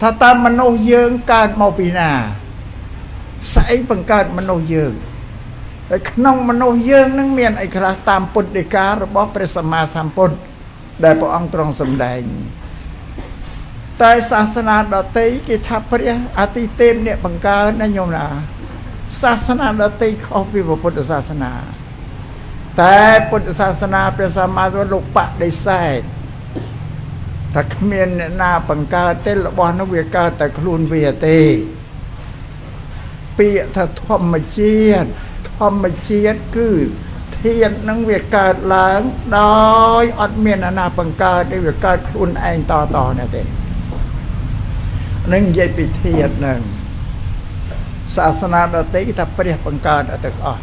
ថាតើមនុស្សយើងកើតមកពីណាស្អីបង្កើតមនុស្សយើងហើយក្នុងមនុស្សយើងនឹងមានអីខ្លះតាមពុទ្ធដីការបស់ព្រះសម្មាសម្ពុទ្ធដែលព្រះអង្គទ្រង់សម្ដែងតែសាសនាដតីគេថាព្រះអតិទេពអ្នកបង្កើតណាញោមណាសាសនាដតីខុសពីពុទ្ធសាសនាតែពុទ្ធសាសនាព្រះសម្មាសម្ពុទ្ធលោកបដិសេធ ថាគ្មានអ្នកណាបង្កើតទេរបស់នោះវាកើតតែខ្លួនវាទេពាក្យថាធម្មជាតិធម្មជាតិគឺធាតុនឹងវាកើតឡើងដោយអត់មានអាណាបង្កើតទេវាកើតខ្លួនឯងតតនេះទេនឹងនិយាយពីធាតុនឹងសាសនាដទៃគេថាព្រះបង្កើតអត់ទាំងអស់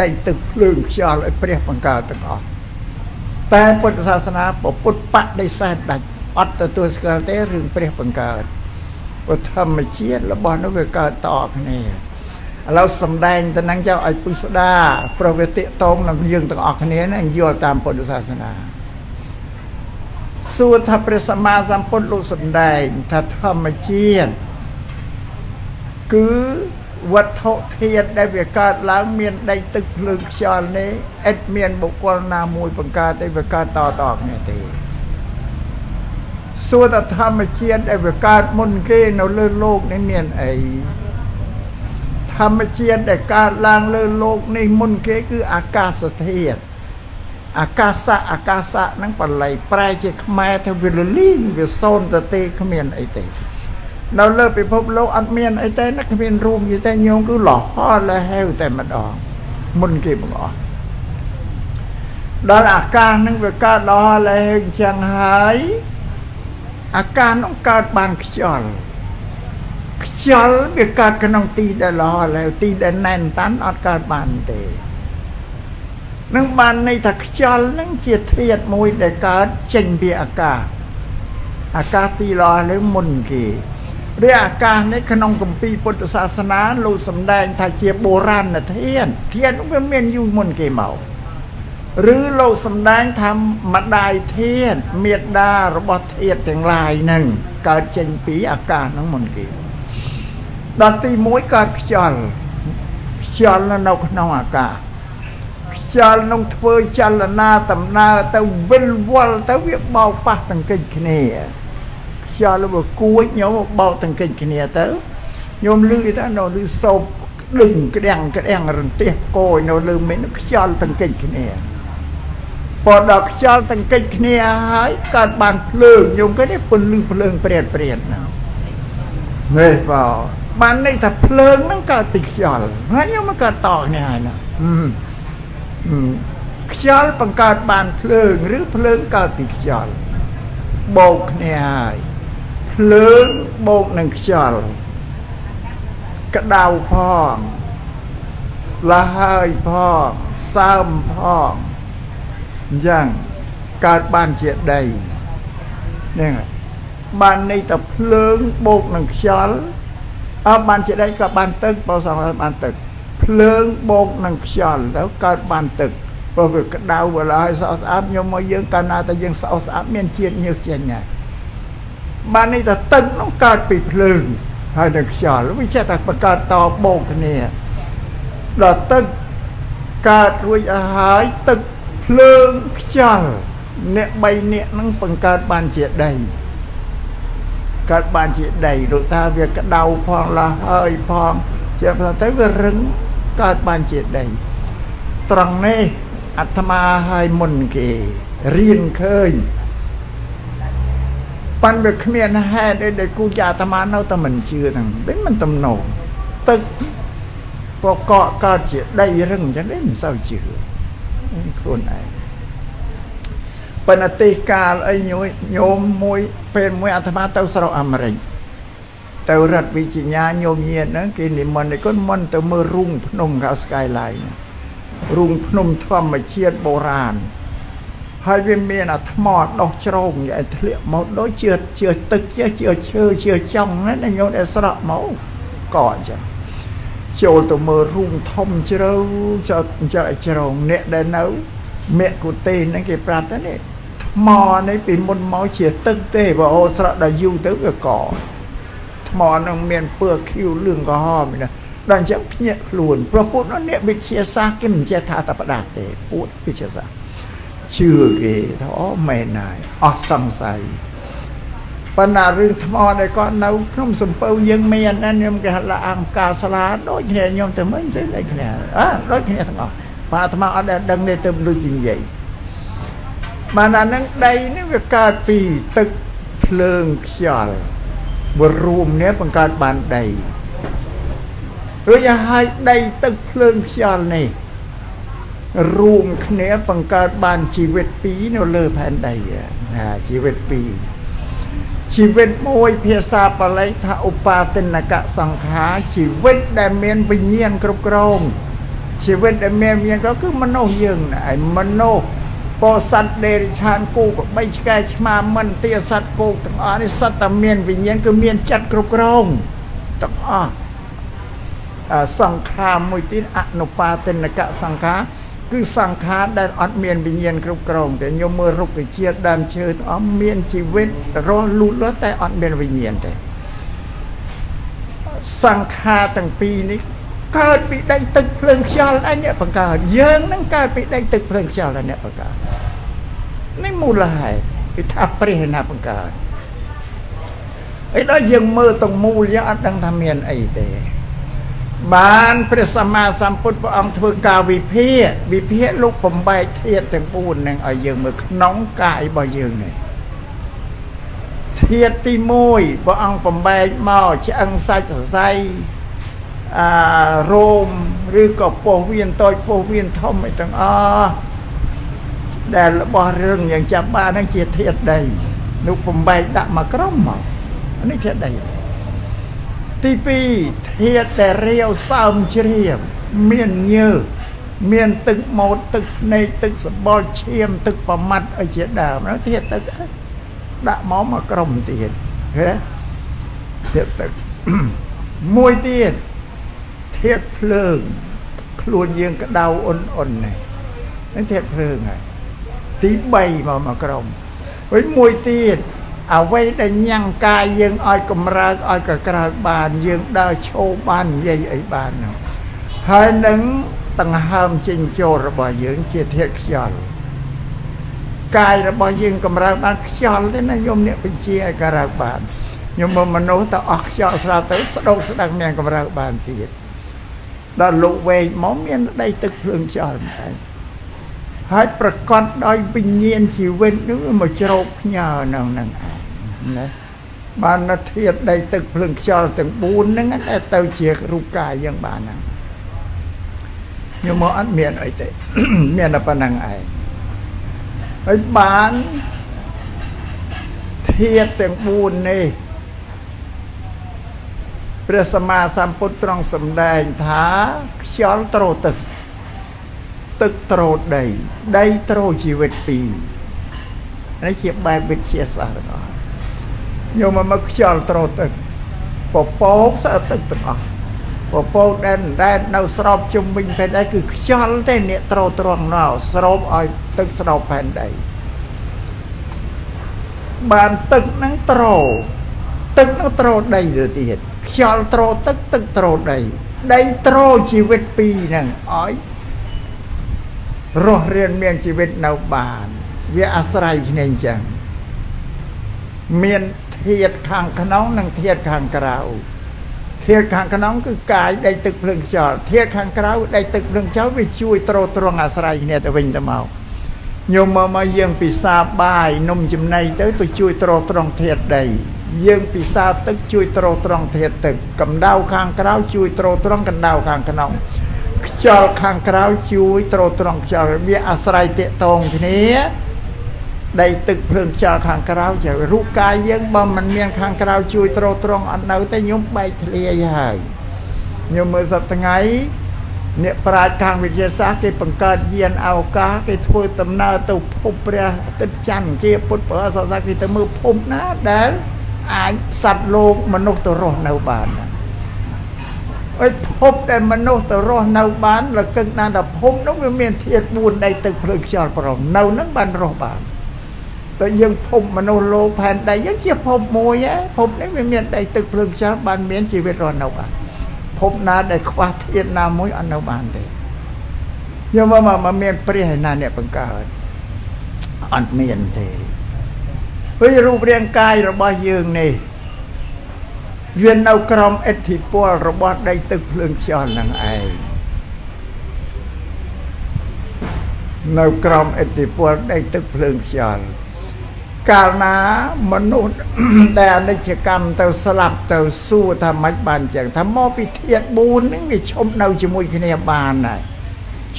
ដៃទឹកភ្លើងខ្យល់ឲ្យព្រះបង្កើតទាំងអស់ តែពុទ្ធសាសនាពុទ្ធបដិសេធដាច់អត់ទទួលស្គាល់ទេរឿងព្រះបង្កើតព្រោះធម្មជាតិរបស់នោះវាកើតតគ្នាឥឡូវសំដែងទៅនឹងចៅឲ្យពុស្ដាប្រវត្តិតងនឹងយើងទាំងអស់គ្នានឹងយល់តាមពុទ្ធសាសនាសួរថាព្រះសម្មាសម្ពុទ្ធលោកសំដែងថាធម្មជាតិគឺ វត្ថុធាតុដែលវាកើតឡើងមានដីទឹកភ្លើងខ្យល់នេះឥតមានបុគ្គលណាមួយបង្កើតទេវាកើតតតគ្នាទេសួរតធម្មជាតិដែលវាកើតមុនគេនៅលើលោកនេះមានអីធម្មជាតិដែលកើតឡើងលើលោកនេះមុនគេគឺអាកាសធាតុអាកាសៈអាកាសៈហ្នឹងបល័យប្រែជាខ្មែរទៅវាលលីងវាសូន្យទៅទេគ្មានអីទេ នៅលើពិភពលោកអត់មានអីទេណាគ្មានរូបយីទេញោមគឺលហលលហេវតែម្ដងមុនគេបង្អស់ដល់អាកាសនឹងវាកើតលហលហេវអញ្ចឹងហើយអាកាសនឹងកើតបានខ្យល់ខ្យល់វាកើតក្នុងទីដែលលហលហេវទីដែលណែនតាន់អត់កើតបានទេនឹងបានន័យថាខ្យល់នឹងជាធាតុមួយដែលកើតចេញពីអាកាសអាកាសទីលហលើមុនគេ រាអាកាសនេះក្នុងគម្ពីរពុទ្ធសាសនាលោកសម្ដែងថាជាបុរាណធានធានវាមានយូរមុនគេមកឬលោកសម្ដែងថាម្ដាយធានមេដារបស់ធាតទាំងឡាយនឹងកើតចេញពីអាកាសហ្នឹងមុនគេដល់ទី1កើតខ្យល់ខ្យល់នៅក្នុងអាកាសខ្យល់នឹងធ្វើចលនាដំណើរទៅវិលវល់ទៅវាបោកប៉ះតង្កិចគ្នា ខ្យល់វាគួចញោមបោកតង្កិចគ្នាទៅញោមលឺថានៅលឺសោបដឹងក្តាំងក្តាំងរន្ទះកោយនៅលើមេនខ្យល់តង្កិចគ្នាពណ៌ដល់ខ្យល់តង្កិចគ្នាហើយកើតបានភ្លើងញោមគេនេះពន្លឺភ្លើងព្រាតព្រាតណានេះបោបានន័យថាភ្លើងហ្នឹងកើតពីខ្យល់ហើយញោមមកកើតតគ្នាហើយណាខ្យល់បង្កើតបានភ្លើង ឬភ្លើងកើតពីខ្យល់បោកគ្នាហើយ ភ្លើងបូកនឹងខ្យល់ក្តៅផងលះហើយផងសើមផងអញ្ចឹងកើតបានជាដីហ្នឹងបានន័យតែភ្លើងបូកនឹងខ្យល់អើបានជាដីក៏បានទឹកបើសងបានទឹកភ្លើងបូកនឹងខ្យល់ទៅកើតបានទឹកព្រោះវាក្តៅវាឡើយស្អស្អាតខ្ញុំមកយើងកាលណាតែយើងស្អស្អាតមានជាតិញើសចេញហើយ បាននេះតែទឹកនោះកើតពីភ្លើងហើយនឹងខ្យល់វាចេះតែបង្កើតតបោកគ្នាដល់ទឹកកើតរួចអស់ហើយទឹកភ្លើងខ្យល់អ្នក3នាក់នឹងបង្កើតបានជាដីកើតបានជាដីដូចថាវាក្តៅផងឡាហើយផងជាផ្សេងទៅវារឹងកើតបានជាដីត្រង់នេះអាត្មាឲ្យមុនគេរៀនឃើញ ប៉ាន់វាគ្មានហេតុអីដែលគូចាអាត្មានៅតែមិនជឿហ្នឹងមិនមិនទំនោរទឹកពកកកើតជាដីរឹងអញ្ចឹងទេមិនសូវជឿខ្លួនឯងប៉ុន្តែទេសកាលអីញោមមួយពេលមួយអាត្មាទៅស្រុកអាមេរិកទៅរដ្ឋវិជ្ជាញោមញាតហ្នឹងគេនិមន្តឯគាត់មិនទៅមើលរូងភ្នំកៅ skyline រូងភ្នំធម្មជាតិបុរាណ ហើយវាមានអាថ្មដោះជ្រោងឲ្យធ្លាក់មកដូចជាជឿទឹកជាជឿឈើជឿចង់ណាញោមដែលស្រក់មកក៏អញ្ចឹងចូលទៅមើលរូងធំជ្រៅចោចចោជ្រោងអ្នកដែលនៅមេកុទេហ្នឹងគេប្រាប់ទៅនេះធថ្មនេះពីមុនមកជាទឹកទេបើអូស្រក់ដល់យូរទៅវាកថ្មនឹងមានពើខៀវលឿងក្រហមណាដល់អញ្ចឹងភ្ញាក់ខ្លួនព្រោះពុទ្ធអ្នកវិទ្យាសាស្ត្រគេមិនចេះថាតែផ្ដាស់ទេពុទ្ធវិទ្យាសាស្ត្រ ជឿគេថាអូមែនហើយអស់សង្ស័យប៉ុន្តែរឿងថ្មដែលគាត់នៅក្នុងសំពៅយើងមានណាខ្ញុំគេហៅអង្គការសាលាដូចគ្នាខ្ញុំទៅមិញទៅដូចគ្នាអើដូចគ្នាទាំងអស់បាទអាត្មាអត់ដែលដឹងទេទៅលុយនិយាយបានអានឹងដីនេះវាកើតពីទឹកភ្លើងខ្យល់បរួមនេះបង្កើតបានដីរួចឲ្យដីទឹកភ្លើងខ្យល់នេះ រួមគ្នាបង្កើតបានជីវិតពីរនៅលើផែនដីណាជីវិតពីរជីវិតមួយភាសាបាលីថាឧបាទិនកសង្ខារជីវិតដែលមានវិញ្ញាណគ្រប់គ្រងជីវិតដែលមានវិញ្ញាណក៏គឺមនុស្សយើងឯងមនុស្សពោសត្វដេរិឆានគូក៏បីឆ្កែឆ្មាមិនទាសត្វគោកទាំងអស់នេះសត្វតែមានវិញ្ញាណគឺមានចិត្តគ្រប់គ្រងទាំងអស់សង្ខារមួយទៀតអនុបាទិនកសង្ខារ គឺសង្ខារដែលអត់មានវិញ្ញាណគ្រប់គ្រងតែខ្ញុំមើលរុក្ខជាតិដើមឈើទាំងអស់មានជីវិតរស់លូតលាស់តែអត់មានវិញ្ញាណទេសង្ខារទាំងពីរនេះកើតពីដីទឹកភ្លើងខ្យល់ឯអ្នកបង្កើតយើងនឹងកើតពីដីទឹកភ្លើងខ្យល់ឯអ្នកបង្កើតនេះមូលហេតុគឺថាព្រះណាបង្កើតអីដល់យើងមើលតងមូលយើងអត់ដឹងថាមានអីទេ បានព្រះសម្មាសម្ពុទ្ធព្រះអង្គធ្វើការវិភាគវិភាគលោកបំបែកធាតុទាំង4នឹងឲ្យយើងមើលក្នុងកាយរបស់យើងនេះធាតុទី1ព្រះអង្គបំបែកមកឆ្អឹងសាច់សរសៃអារោមឬក៏ពោះវៀនតូចពោះវៀនធំអីទាំងអស់ដែលរបស់រឿងយ៉ាងចាប់បានហ្នឹងជាធាតុដីនោះបំបែកដាក់មកក្រុមមកនេះធាតុដី ទី2ធាតុដែលរាវសើមជ្រាបមានញើសមានទឹកម៉ូតទឹកភ្នែកទឹកសបល់ឈាមទឹកប្រមាត់អីជាដើមនោះធាតុទឹកដាក់មកមកក្រុមទៀតហ៎ធាតុទឹកមួយទៀតធាតុភ្លើងខ្លួនយើងក្តៅអ៊ុនអ៊ុននេះនេះធាតុភ្លើងហើយទី3មកមកក្រុមហើយមួយទៀត អ្វីដែលញ៉ាំងកាយយើងឲ្យកម្រើកឲ្យកក្រើកបានយើងដើរឈោបាននិយាយអីបាននោះហើយនឹងដង្ហើមចេញចូលរបស់យើងជាធាតុខ្យល់កាយរបស់យើងកម្រើកបានខ្យល់ទេណាញោមអ្នកបញ្ជាឲ្យកម្រើកបានញោមមនុស្សទៅអស់ខ្យល់ស្រាប់ទៅស្ដោកស្ដឹងមានកម្រើកបានទៀតដល់លោកវែងមកមានដីទឹកភ្លើងខ្យល់ម្ដង ហើយប្រកបដោយវិញ្ញាណជីវិតនោះមកជ្រោកផ្ញើនៅនឹងឯងណាបានធាតដីទឹកភ្លើងខ្យល់ទាំង4ហ្នឹងតែទៅជារូបកាយយ៉ាងបានហ្នឹងខ្ញុំមកអត់មានអីទេមានតែប៉ុណ្្នឹងឯងហើយបានធាតទាំង4នេះព្រះសម្មាសម្ពុទ្ធទ្រង់សម្ដែងថាខ្យល់ត្រោទឹក ទឹកត្រោដីដីត្រោជីវិតពីរនេះជាបែបវិទ្យាសាស្ត្រទាំងអស់យកមកមកខ្យល់ត្រោទឹកពពកស្អិតទឹកទាំងអស់ពពកដែលដែលនៅស្របជុំវិញផែនដីគឺខ្យល់ទេអ្នកត្រោត្រង់ណោស្រូបឲ្យទឹកស្របផែនដីបានទឹកហ្នឹងត្រោទឹកហ្នឹងត្រោដីទៅទៀតខ្យល់ត្រោទឹកទឹកត្រោដីដីត្រោជីវិតពីរហ្នឹងឲ្យ រស់រៀនមានជីវិតនៅបាន វាអាស្រ័យគ្នាអញ្ចឹងមានធាតខាងក្នុងនិងធាតខាងក្រៅធាតខាងក្នុងគឺកាយដីទឹកភ្លើងខ្យល់ធាតខាងក្រៅដីទឹកភ្លើងខ្យល់វាជួយទ្រទ្រង់អាស្រ័យគ្នាទៅវិញទៅមកញោមមកមកយើងពិសាបាយនំចំណីទៅទៅជួយទ្រទ្រង់ធាតដីយើងពិសាទឹកជួយទ្រទ្រង់ធាតទឹកកម្ដៅខាងក្រៅជួយទ្រទ្រង់កម្ដៅខាងក្នុង ខ្យល់ខាងក្រៅជួយទ្រទ្រង់ខ្យល់វាអាស្រ័យតេតងគ្នាដីទឹកភ្លើងខ្យល់ខាងក្រៅជារូបកាយយើងបើមិនមានខាងក្រៅជួយទ្រទ្រង់អត់នៅទេខ្ញុំបែកធ្លាយហើយខ្ញុំមើលសប្តាហ៍ថ្ងៃអ្នកប្រាជ្ញខាងវិទ្យាសាស្ត្រគេបង្កើតយានអវកាសគេធ្វើដំណើរទៅភពព្រះអាទិត្យច័ន្ទគេពុទ្ធព្រះសាសនាគេទៅមើលភពណាដែលអាចសត្វលោកមនុស្សទៅរស់នៅបាន អីភពដែលមនុស្សទៅរស់នៅបានលកឹកណាស់ថាភពនោះវាមានធាតុ4ដីទឹកភ្លើងខ្យល់ប្រមនៅនឹងបានរស់បានតែយើងភពមនុស្សលោកផែនដីយើងជាភពមួយហ៎ភពនេះវាមានដីទឹកភ្លើងខ្យល់បានមានជីវិតរស់នៅបានភពណាដែលខ្វះធាតុណាមួយអត់នៅបានទេយកមកមកមានព្រះឯណាអ្នកបង្កើតអត់មានទេហើយរូបរាងកាយរបស់យើងនេះ វានៅក្រោមអធិពលរបស់ដីទឹកភ្លើងខ្យល់នឹងឯងនៅក្រោមអធិពលដីទឹកភ្លើងខ្យល់កាលណាមនុស្សដែលអនិច្ចកម្មទៅស្លាប់ទៅសួរថាម៉េចបានចឹងថាមកពីធាត4ហ្នឹងវាឈប់នៅជាមួយគ្នាបានហើយ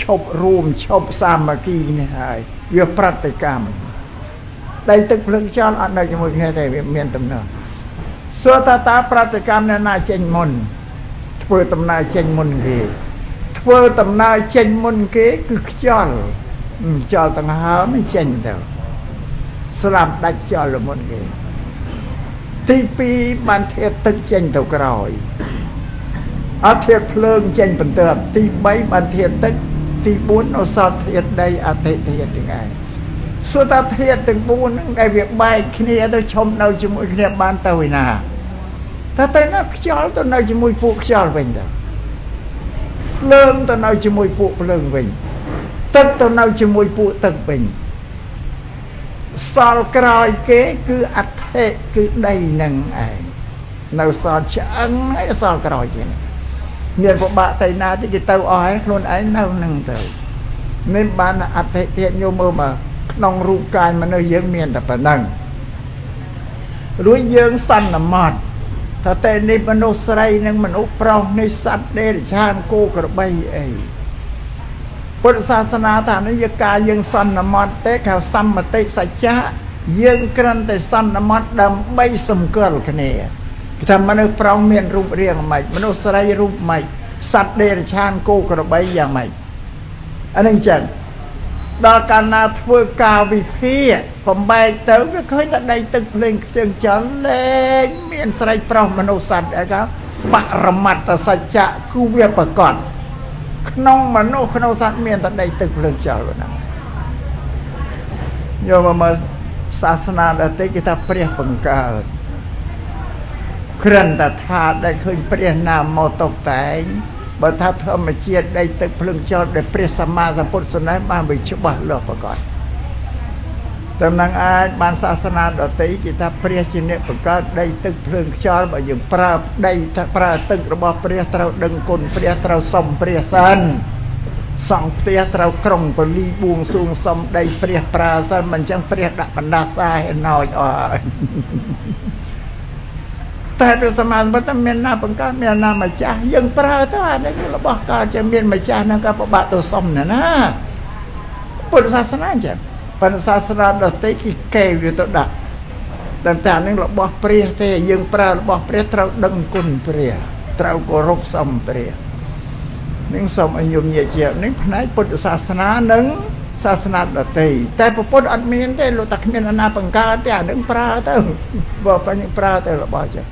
ឈប់រួមឈប់សាមគ្គីនេះហើយវាប្រតិកម្មដីទឹកភ្លើងខ្យល់អត់នៅជាមួយគ្នាទេវាមានដំណើរ សួរថាតើប្រតិកម្មអ្នកណាចេញមុនធ្វើដំណើរចេញមុនគេធ្វើដំណើរចេញមុនគេគឺខ្យល់ខ្យល់ទាំងហើមចេញទៅស្លាប់ដាច់ខ្យល់មុនគេទី2បានធាតទឹកចេញទៅក្រោយអត់ធាតភ្លើងចេញបន្ទាប់ទី3បានធាតទឹកទី4អសតធាតដីអតិធាតទាំងឯង សួរថាធាតទាំង4ហ្នឹងដែលវាបែកគ្នាទៅឈុំនៅជាមួយគ្នាបានទៅឯណាតែទៅណាខ្យល់ទៅនៅជាមួយពួកខ្យល់វិញទៅភ្លើងទៅនៅជាមួយពួកភ្លើងវិញទឹកទៅនៅជាមួយពួកទឹកវិញសល់ក្រោយគេគឺអធិគឺដីនឹងឯងនៅសល់ឆ្អឹងឯសល់ក្រោយគេមានពិបាកទៅណាទីគេទៅអស់ហើយខ្លួនឯងនៅនឹងទៅនេះបានអធិទៀតញោមមើលមក ក្នុងរូបកាយមនុស្សយើងមានតែប៉ុណ្ណឹងរួចយើងសន្មត់ថាតែនេះមនុស្សស្រីនិងមនុស្សប្រុសនេះសត្វដេរឆានគោក្របីអីពុទ្ធសាសនាថានេះយកាយើងសន្មត់ទេខៅសម្មតិសច្ចៈយើងគ្រាន់តែសន្មត់ដើម្បីសម្គាល់គ្នាគេថាមនុស្សប្រុសមានរូបរាងម៉េចមនុស្សស្រីរូបម៉េចសត្វដេរឆានគោក្របីយ៉ាងម៉េចអានឹងចឹង ដល់កាលណាធ្វើការវិភាគបំបែកទៅវាឃើញតែដីទឹកភ្លេងខ្ទៀងចន្ទលែងមានស្រីប្រុសមនុស្សសត្វអីក៏បរមត្តសច្ចៈគឺវាប្រកបក្នុងមនុស្សក្នុងសត្វមានតែដីទឹកភ្លើងចោលហ្នឹងយកមកមើលសាសនាដទៃគេថាព្រះបង្កើតគ្រាន់តែថាដែលឃើញព្រះណាមមកតុបតែង បើថាធម្មជាតិដីទឹកភ្លើងចោលដែលព្រះសម្មាសម្ពុទ្ធសម្ដែងបានវាច្បាស់លាស់ប្រកបតំណងអាចបានសាសនាដតីគេថាព្រះជាអ្នកបង្កើតដីទឹកភ្លើងខ្យល់បើយើងប្រើដីប្រើទឹករបស់ព្រះត្រូវដឹងគុណព្រះត្រូវសំព្រះសិនសង់ផ្ទះត្រូវក្រុងពលីបួងសួងសំដីព្រះប្រើសិនមិនអញ្ចឹងព្រះដាក់បណ្ដាសាឲ្យណោចអស់ហើយ តែព្រះសម្មាសម្ពុទ្ធមានណាបង្កើតមានណាម្ចាស់យើងប្រើទៅអានេះគឺរបស់កើតជាមានម្ចាស់ហ្នឹងក៏ពិបាកទៅសុំណាណាពុទ្ធសាសនាអញ្ចឹងប៉ុន្តែសាសនាដទៃគេកេវាទៅដាក់តែតែនឹងរបស់ព្រះទេយើងប្រើរបស់ព្រះត្រូវដឹងគុណព្រះត្រូវគោរពសមព្រះនឹងសូមឲ្យញោមញាជានឹងផ្នែកពុទ្ធសាសនានិងសាសនាដទៃតែពុទ្ធអត់មានទេលោកតែគ្មានអាណាបង្កើតទេអានឹងប្រើទៅបើបញ្ញប្រើទៅរបស់ចឹង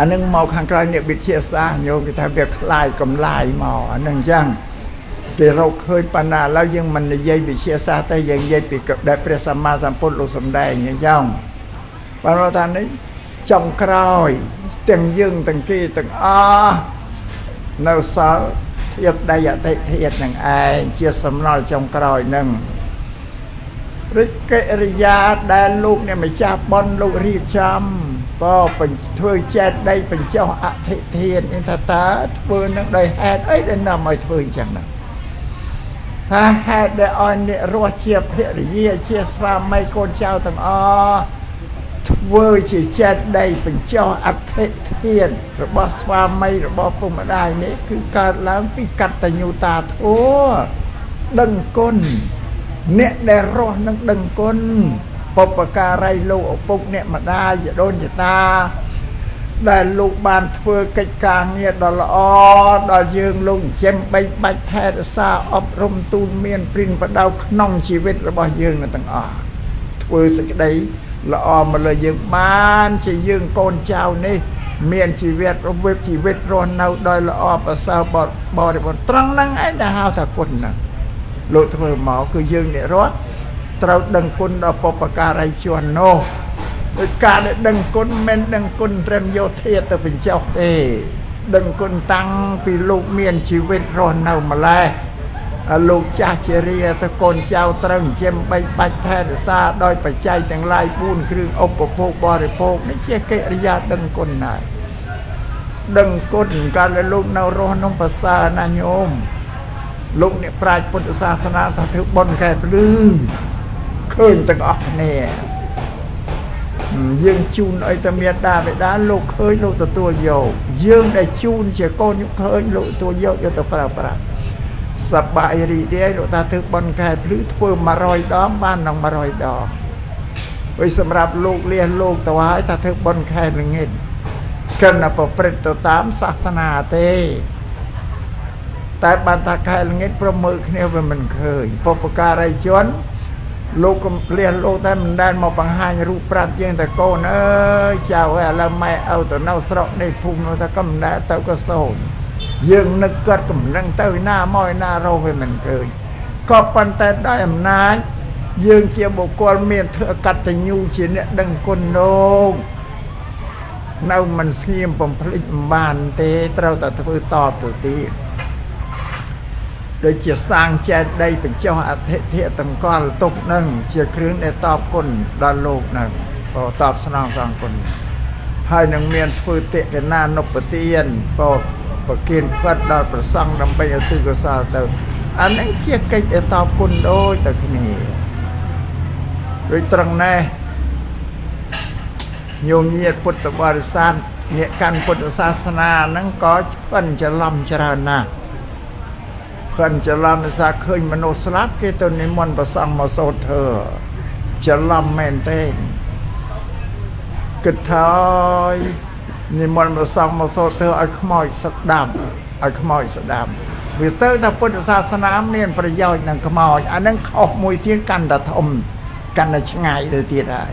អានឹងមកខាងក្រៅអ្នកវិទ្យាសាស្ត្រញោមគេថាវាខ្លាយកំឡាយមកអានឹងអញ្ចឹងគេរកឃើញបណ្ណាឥឡូវយើងមិននិយាយវិទ្យាសាស្ត្រទេយើងនិយាយពីដែលព្រះសម្មាសម្ពុទ្ធលោកសម្ដែងអញ្ចឹងបានថានេះចុងក្រោយទាំងយើងទាំងគេទាំងអស់នៅសល់ធាតដីអតិធាតនឹងឯងជាសំណល់ចុងក្រោយនឹងរិទ្ធកិរិយាដែលលោកអ្នកម្ចាស់ប៉ុនលោករៀបចំ ក៏បញ្ធ្វើចេតដីបញ្ចុះអធិធាននេះថាតើធ្វើនឹងដោយហេតុអីដែលនាំឲ្យធ្វើអញ្ចឹងណាថាហេតុដែលឲ្យអ្នករស់ជាភរិយាជាស្វាមីកូនចៅទាំងអស់ធ្វើជាចេតដីបញ្ចុះអធិធាន របស់ស្វាមីរបស់ពុកម្ដាយនេះគឺកើតឡើងពីកតញ្ញូតាធម៌ដឹងគុណអ្នកដែលរស់នឹងដឹងគុណ បុព្វការីលោកឪពុកអ្នកម្ដាយយដូនយតាដែលលោកបានធ្វើកិច្ចការងារដ៏ល្អដល់យើងលោកចិញ្ចឹមបីបាច់ថែរក្សាអប់រំទូលមានព្រិនបដៅក្នុងជីវិតរបស់យើងទាំងអស់ធ្វើសេចក្តីល្អមកលើយើងបានជាយើងកូនចៅនេះ មានជីវិតរវិបជីវិតរស់នៅដោយល្អប្រសើរបរិបទត្រង់ហ្នឹងឯងដែលហៅថាគុណហ្នឹងលោកធ្វើមកគឺយើងអ្នករស់ ត្រូវដឹងគុណដល់បុព្វការីជននោះដោយការដែលដឹងគុណមិនដឹងគុណត្រឹមយោធាទៅបញ្ចុះទេដឹងគុណតាំងពីលោកមានជីវិតរស់នៅម្លេះលោកចាស់ជារាទៅកូនចៅត្រូវចិញ្ចឹមបីបាច់ថែរក្សាដោយបច្ច័យទាំងឡាយ4គ្រឿងឧបភោគបរិភោគនេះជាកិរិយាដឹងគុណណាស់ដឹងគុណកាលលោកនៅរស់ក្នុងភាសាណាញោមលោកអ្នកប្រាជ្ញពុទ្ធសាសនាថាធ្វើបុណ្យកែភ្លឺឃើ ញទាំងអស់គ្នាយើងជូនឲ្យតែមេដាបេដាលោកឃើញលោកទទួលយកយើងដែលជូនជាកូនឃើញលោកទទួលយកយកទៅប្រើប្រាស់សបាយរីករាយលោកថាធ្វើបនកែភ្លឺធ្វើ100ដងបាននឹង100ដងហើយសម្រាប់លោកលះលោកទៅហើយថាធ្វើបនកែល្ងាចកិនប្រព្រឹត្តទៅតាមសាសនាទេតែបានថាខែល្ងាចប្រមើគ្នាវាមិនឃើញបុព្វការីជន លោកកំលះលោកតែមិនដែលមកបង្ហាញរូបប្រាប់យើងតែកូនអើយចៅឥឡូវម៉ែឪទៅនៅស្រុកនេះភូមិនោះតែក៏មិនដែលទៅក៏សូនយើងនឹកគាត់កំឡឹងទៅណាមកណារោវាមិនឃើញក៏ប៉ុន្តែដោយអំណាចយើងជាបុគ្គលមានធ្វើកតញ្ញូជាអ្នកដឹងគុណលោកនៅមិនស្ងៀមបំភ្លេចមិនបានទេត្រូវតែធ្វើតបទៅទៀត ដូចជាសាងចេតដីបញ្ចុះអធិធិតម្កល់ទុកនឹងជាគ្រឿងដែលតបគុណដល់លោកនឹងក៏តបស្នងសងគុណហើយនឹងមានធ្វើតិកណានុបទានក៏ប្រគៀនផ្កិតដល់ប្រសង់ដើម្បីឧទ្ទិសកុសលទៅអានឹងជាកិច្ចដែលតបគុណដូចតែគ្នាដូចត្រង់ណេះញោមញាតពុទ្ធបរិស័ទអ្នកកាន់ពុទ្ធសាសនាហ្នឹងក៏ឆ្ពិនច្រឡំច្រើនណាស់ ក្លិនច្រឡំភាសាឃើញមនុស្សស្លាប់គេទៅនិមន្តប្រសង់មកសូត្រធ្វើច្រឡំមែនទេគិតថានិមន្តប្រសង់មកសូត្រធ្វើឲ្យខ្មោចស្ដាប់ឲ្យខ្មោចស្ដាប់វាទៅថាពុទ្ធសាសនាមានប្រយោជន៍នឹងខ្មោចអានឹងខុសមួយទៀតកាន់តែធំកាន់តែឆ្ងាយទៅទៀតហើយ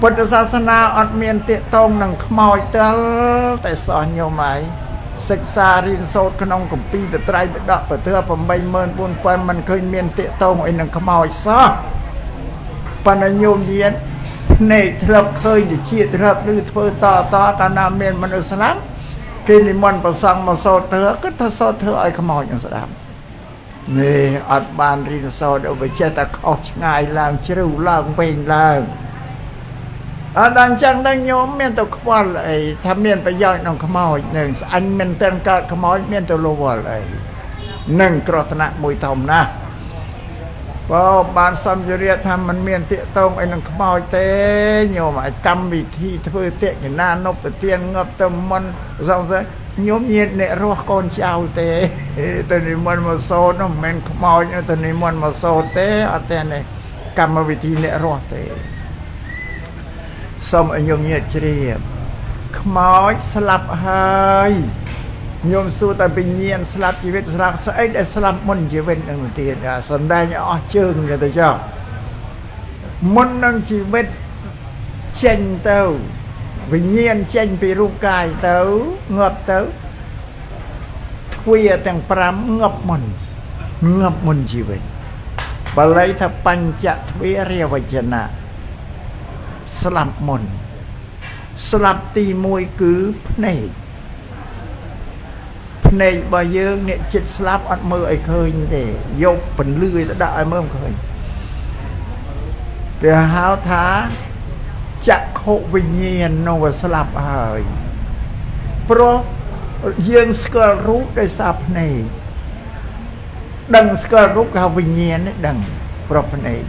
ពុទ្ធសាសនាអត់មានទាកតងនឹងខ្មោចទិលតែសោះញោមហើយ សិក្សារៀនសូត្រក្នុងកម្ពីតត្រៃបិដកពធ84000មិនឃើញមានតាកតងអីនឹងខ្មោចសោះប៉ុន្តែញោមយានភ្នែកធ្លាប់ឃើញតិជាធ្លាប់ឮធ្វើតតកាលណាមានមនុស្សស្លាប់គេនិមន្តប្រសង់មកសូត្រធ្វើគឺថាសូត្រធ្វើឲ្យខ្មោចនឹងស្ដាប់នេះអត់បានរៀនសូត្រឲ្យវាចេះតែខុសឆ្ងាយឡើងជ្រៅឡើងវិញឡើង អត់ដល់អញ្ចឹងដល់ញោមមានទៅខ្វល់អីថាមានប្រយោជន៍ក្នុងខ្មោចនឹងស្អញមិនតែកើតខ្មោចមានទៅលវល់អីនឹងក្រថ្នាក់មួយធំណាស់បើបានសំយរាថាมันមានតាកតងអីនឹងខ្មោចទេញោមឲ្យកម្មវិធីធ្វើតាកណានុបទានងាប់ទៅមុនសងស្អីញោមញាតអ្នករស់កូនចៅទេទៅនិមន្តមកសោតនោះមិនមែនខ្មោចទៅនិមន្តមកសោតទេអត់ទេកម្មវិធីអ្នករស់ទេ សូមឲ្យញោមញាតជ្រាបខ្មោចស្លាប់ហើយញោមសួរតែវិញ្ញាណស្លាប់ជីវិតស្លាប់ស្អីដែលស្លាប់មុនជីវិតនឹងទៀតសំដែងអស់ជើងគេទៅចុះមុននឹងជីវិតចេញទៅវិញ្ញាណចេញពីរូបកាយទៅងាប់ទៅទ្វាទាំង5ងាប់មុនងាប់មុនជីវិតបាលីថាបញ្ចទ្វារាវចនៈ ស្លាប់មុន ស្លាប់ទី1គឺភ្នែកភ្នែករបស់យើងអ្នកចិត្តស្លាប់អត់មើលឲ្យឃើញទេយកពន្លឺទៅដាក់ឲ្យមើលមិនឃើញគេហៅថាចក្ខុវិញ្ញាណនោះវាស្លាប់ហើយព្រោះយើងស្គាល់រូបដោយសារភ្នែកដឹងស្គាល់រូបគេហៅវិញ្ញាណនេះដឹងប្រភ្នែក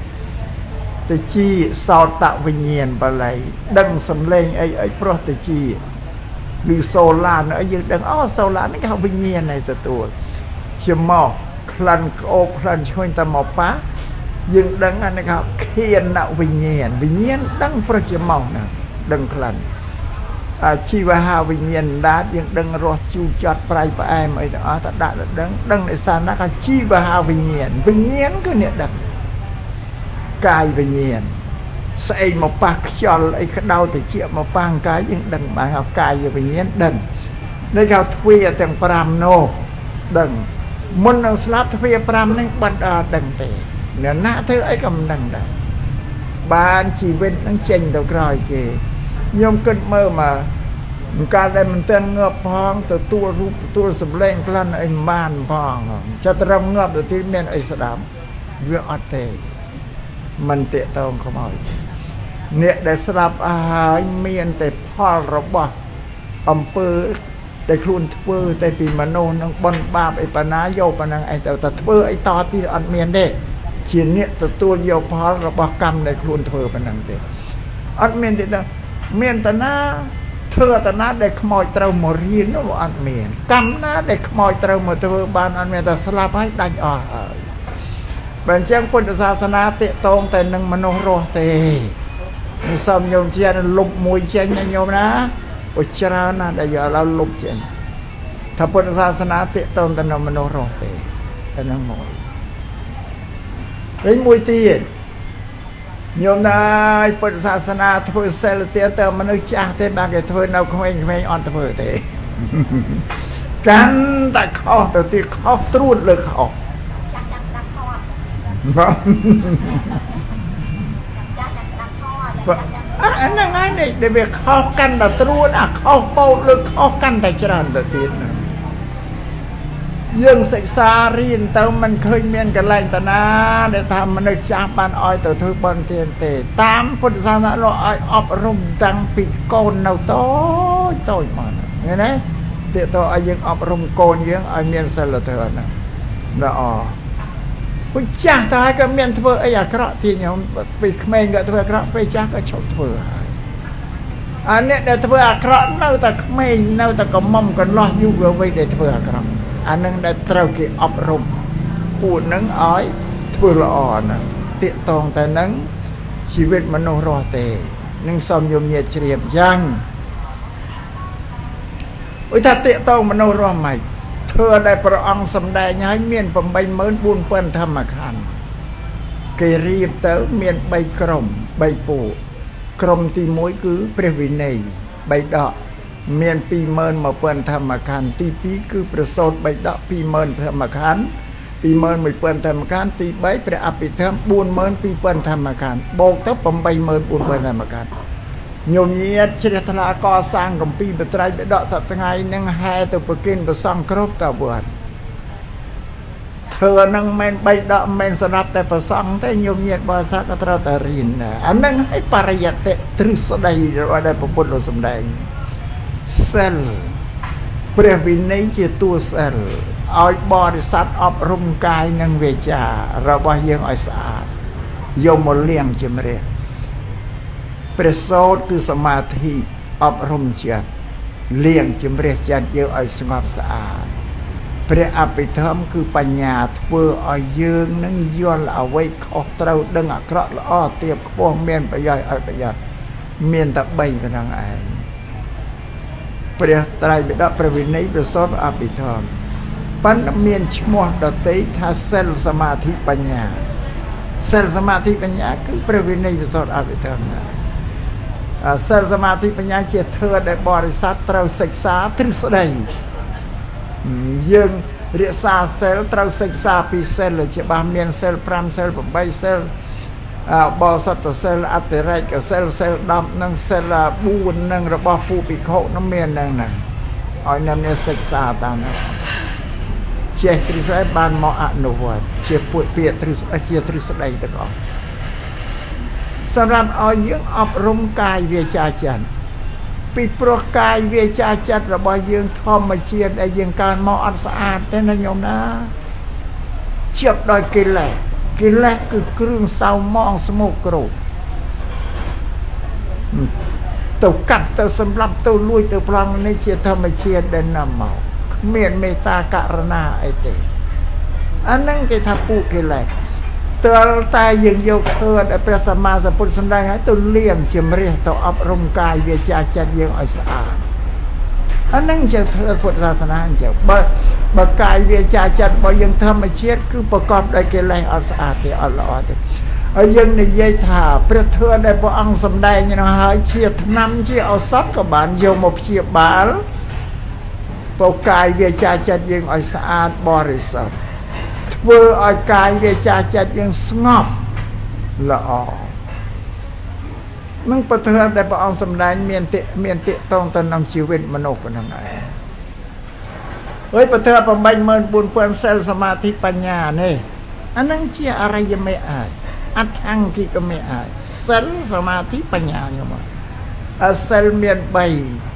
តិជាសោតវិញ្ញាណបល័យដឹងសំឡេងអីអីប្រោះតិជាឬសូឡានអីយើងដឹងអូសូឡាននេះគេហៅវិញ្ញាណឯទទួលជាមកក្លិនក្អូបក្លិនឈ្ងុយតែមកប៉ាយើងដឹងអានេះគេខៀនណវិញ្ញាណវិញ្ញាណដឹងប្រជាមកណាដឹងក្លិនអាជីវហាវិញ្ញាណដាតយើងដឹងរសជូរចត់ប្រៃផ្អែមអីទាំងអស់តដាក់ទៅដឹងដឹងឯសាណាក៏ជីវហាវិញ្ញាណវិញ្ញាណគឺអ្នកដឹង កាយវិញ្ញាណស្អីមកប៉ះខ្យល់អីក្តៅតិចមកប៉ះកាយយើងដឹងបានហៅកាយវិញ្ញាណដឹងនេះគេទ្វាទាំង5នោះដឹងមុននឹងស្លាប់ទ្វា5ហ្នឹងបាត់អត់ដឹងទេអ្នកណាធ្វើអីក៏មិនដឹងដែរបានជីវិតនឹងចេញទៅក្រោយគេខ្ញុំគិតមើលមកមិនកាលដែលមិនទាន់ងាប់ផងទទួលរូបទទួលសម្លេងក្លិនអីមិនបានផងចិត្តត្រឹមងាប់ទៅទីមានអីស្ដាប់វាអត់ទេ មិនតេតងខ្មោចអ្នកដែលស្លាប់អស់ហើយមានតែផលរបស់អំពើដែលខ្លួនធ្វើតែពីមនុស្សនឹងបនបាបអីបណ្ណាយកប៉ុណ្ណឹងឯងទៅតែធ្វើអីតទៀតអត់មានទេជាអ្នកទទួលយកផលរបស់កម្មដែលខ្លួនធ្វើប៉ុណ្ណឹងទេអត់មានទេមានតាណាធ្វើតាណាដែលខ្មោចត្រូវមករៀននោះអត់មានកម្មណាដែលខ្មោចត្រូវមកធ្វើបានអត់មានតែស្លាប់ហើយដាច់អស់ហើយ បើអញ្ចឹងពុទ្ធសាសនាតេតងតែនឹងមនុស្សរស់ទេមិនសមញោមជាលុបមួយចេញណាញោមណាអូច្រើនណាស់ដែលយកឡើងលុបចេញថាពុទ្ធសាសនាតេតងតែនឹងមនុស្សរស់ទេតែនឹងមួយវិញមួយទៀតញោមណាយពុទ្ធសាសនាធ្វើសិលទៀតទៅមនុស្សចាស់ទេបានគេធ្វើនៅក្មេងៗអត់ធ្វើទេកាន់តែខុសទៅទៀតខុសត្រួតលើខុស ហ្នឹងហើយនេះដែលវាខុសកាន់តែត្រួតអាខុសបោតលើខុសកាន់តែច្រើនទៅទៀតណាយើងសិក្សារៀនទៅមិនឃើញមានកលែងតាណាដែលថាមនុស្សចាស់បានឲ្យទៅធ្វើបន់ទានទេ តាមពុទ្ធសាសនាលោកឲ្យអប់រំតាំងពីកូននៅតូចតូចមកឃើញទេទាកតឲ្យយើងអប់រំកូនយើងឲ្យមានសិលធម៌ណាល្អ ពុចាស់តើក៏មានធ្វើអីអាក្រក់ទីខ្ញុំពីក្មេងក៏ធ្វើអាក្រក់ពេលចាស់ក៏ឈប់ធ្វើហើយអាអ្នកដែលធ្វើអាក្រក់នៅតែក្មេងនៅតែកំមុំកន្លោះយុវវ័យដែលធ្វើអាក្រក់អានឹងដែលត្រូវគេអប់រំពួកនឹងឲ្យធ្វើល្អណាតាកតងតែនឹងជីវិតមនុស្សរស់ទេនឹងសំយមញាជ្រាបយ៉ាងអុយថាតាកតងមនុស្សរស់មិន ធ្វើដែលព្រះអង្គសម្ដែងឲ្យមាន84000ធម្មខណ្ឌគេរៀបទៅមាន3ក្រុម3ពួកក្រុមទី1គឺព្រះវិន័យ3ដកមាន21000ធម្មខណ្ឌទី2គឺប្រសូត3ដក20000ធម្មខណ្ឌ21000ធម្មខណ្ឌទី3ព្រះអភិធម្ម42000ធម្មខណ្ឌបូកទៅ84000ធម្មខណ្ឌ ញោមញាតជ្រះថ្លាកសាងកំពីបត្រៃបដកសប្ថ្ងៃនឹងហែទៅប្រគិនប្រសងគ្រប់តវត្តធ្វើនឹងមិនបីដកមិនសម្រាប់តែប្រសងទេញោមញាតបើសាក៏ត្រូវតែរៀនអានឹងឲ្យបរិយតិទ្រឹស្ដីរបស់ដែលពុទ្ធលោកសម្ដែងសិលព្រះវិន័យជាតួសិលឲ្យបរិស័ទអប់រំកាយនិងវាចារបស់យើងឲ្យស្អាតយកមកលៀងជំរះ ព្រះសោតគឺសមាធិអប់រំចិត្តលៀងជំរះចិត្តយើងឲ្យស្ងប់ស្អាតព្រះអភិធម្មគឺបញ្ញាធ្វើឲ្យយើងនឹងយល់អ្វីខុសត្រូវដឹងអាក្រក់ល្អទៀបខ្ពស់មានប្រយោជន៍ឲ្យប្រយោជន៍មានតែ3ប៉ុណ្ណឹងឯងព្រះត្រៃបិដកព្រះវិន័យព្រះសតអភិធម្មប៉ុន្តែមានឈ្មោះដតីថាសិលសមាធិបញ្ញាសិលសមាធិបញ្ញាគឺព្រះវិន័យព្រះសតអភិធម្មណា សិលសមាធិបញ្ញាជាធឿដែលបរិស័ទត្រូវសិក្សាទ្រឹស្ដីយើងរក្សាសិលត្រូវសិក្សាពីសិលច្បាស់មានសិល5សិល8សិលបោសតសិលអតិរេកសិលសិល10និងសិល4និងរបស់ពូភិក្ខុនឹងមាននឹងហ្នឹងឲ្យអ្នកមានសិក្សាតាមនោះចេះទ្រឹស្ដីបានមកអនុវត្តជាពុទ្ធពាក្យទ្រឹស្ដីជាទ្រឹស្ដីទាំងអស់ សម្រាប់ឲ្យយើងអប់រំកាយវាចាចិត្តពីព្រោះកាយវាចាចិត្តរបស់យើងធម្មជាតិដែលយើងកើតមកអត់ស្អាតទេណាញោមណាជាប់ដោយកិលេសកិលេសគឺគ្រឿងសៅមងស្មុកក្រូចទៅកាត់ទៅសម្លាប់ទៅលួចទៅប្លង់នេះជាធម្មជាតិដែលនាំមកគ្មានមេត្តាករណាអីទេអាហ្នឹងគេថាពុកិលេស ទើបតែយើងយកធ្វើដែលព្រះសម្មាសម្ពុទ្ធសម្ដែងឲ្យទៅលៀងជំរះទៅអប់រំកាយវាចាចិត្តយើងឲ្យស្អាតអានឹងជាធ្វើពុទ្ធសាសនាអញ្ចឹងបើបើកាយវាចាចិត្តរបស់យើងធម្មជាតិគឺប្រកបដោយកិលេសអត់ស្អាតទេអត់ល្អទេហើយយើងនិយាយថាព្រះធម៌ដែលព្រះអង្គសម្ដែងនោះហើយជាថ្នាំជាឱសថក៏បានយកមកព្យាបាលពោកាយវាចាចិត្តយើងឲ្យស្អាតបរិសុទ្ធ ធ្វើឲ្យកាយវាចាចិត្តយើងស្ងប់ល្អនឹងពធដែលព្រះអង្គសម្ដែងមានតិមានតិតងទៅនឹងជីវិតមនុស្សប៉ុណ្ណឹងឯងហើយពធ84000សិលសមាធិបញ្ញានេះអានឹងជាអរិយមេអាចអដ្ឋង្គិកមេអាចសិលសមាធិបញ្ញាខ្ញុំអសិលមាន3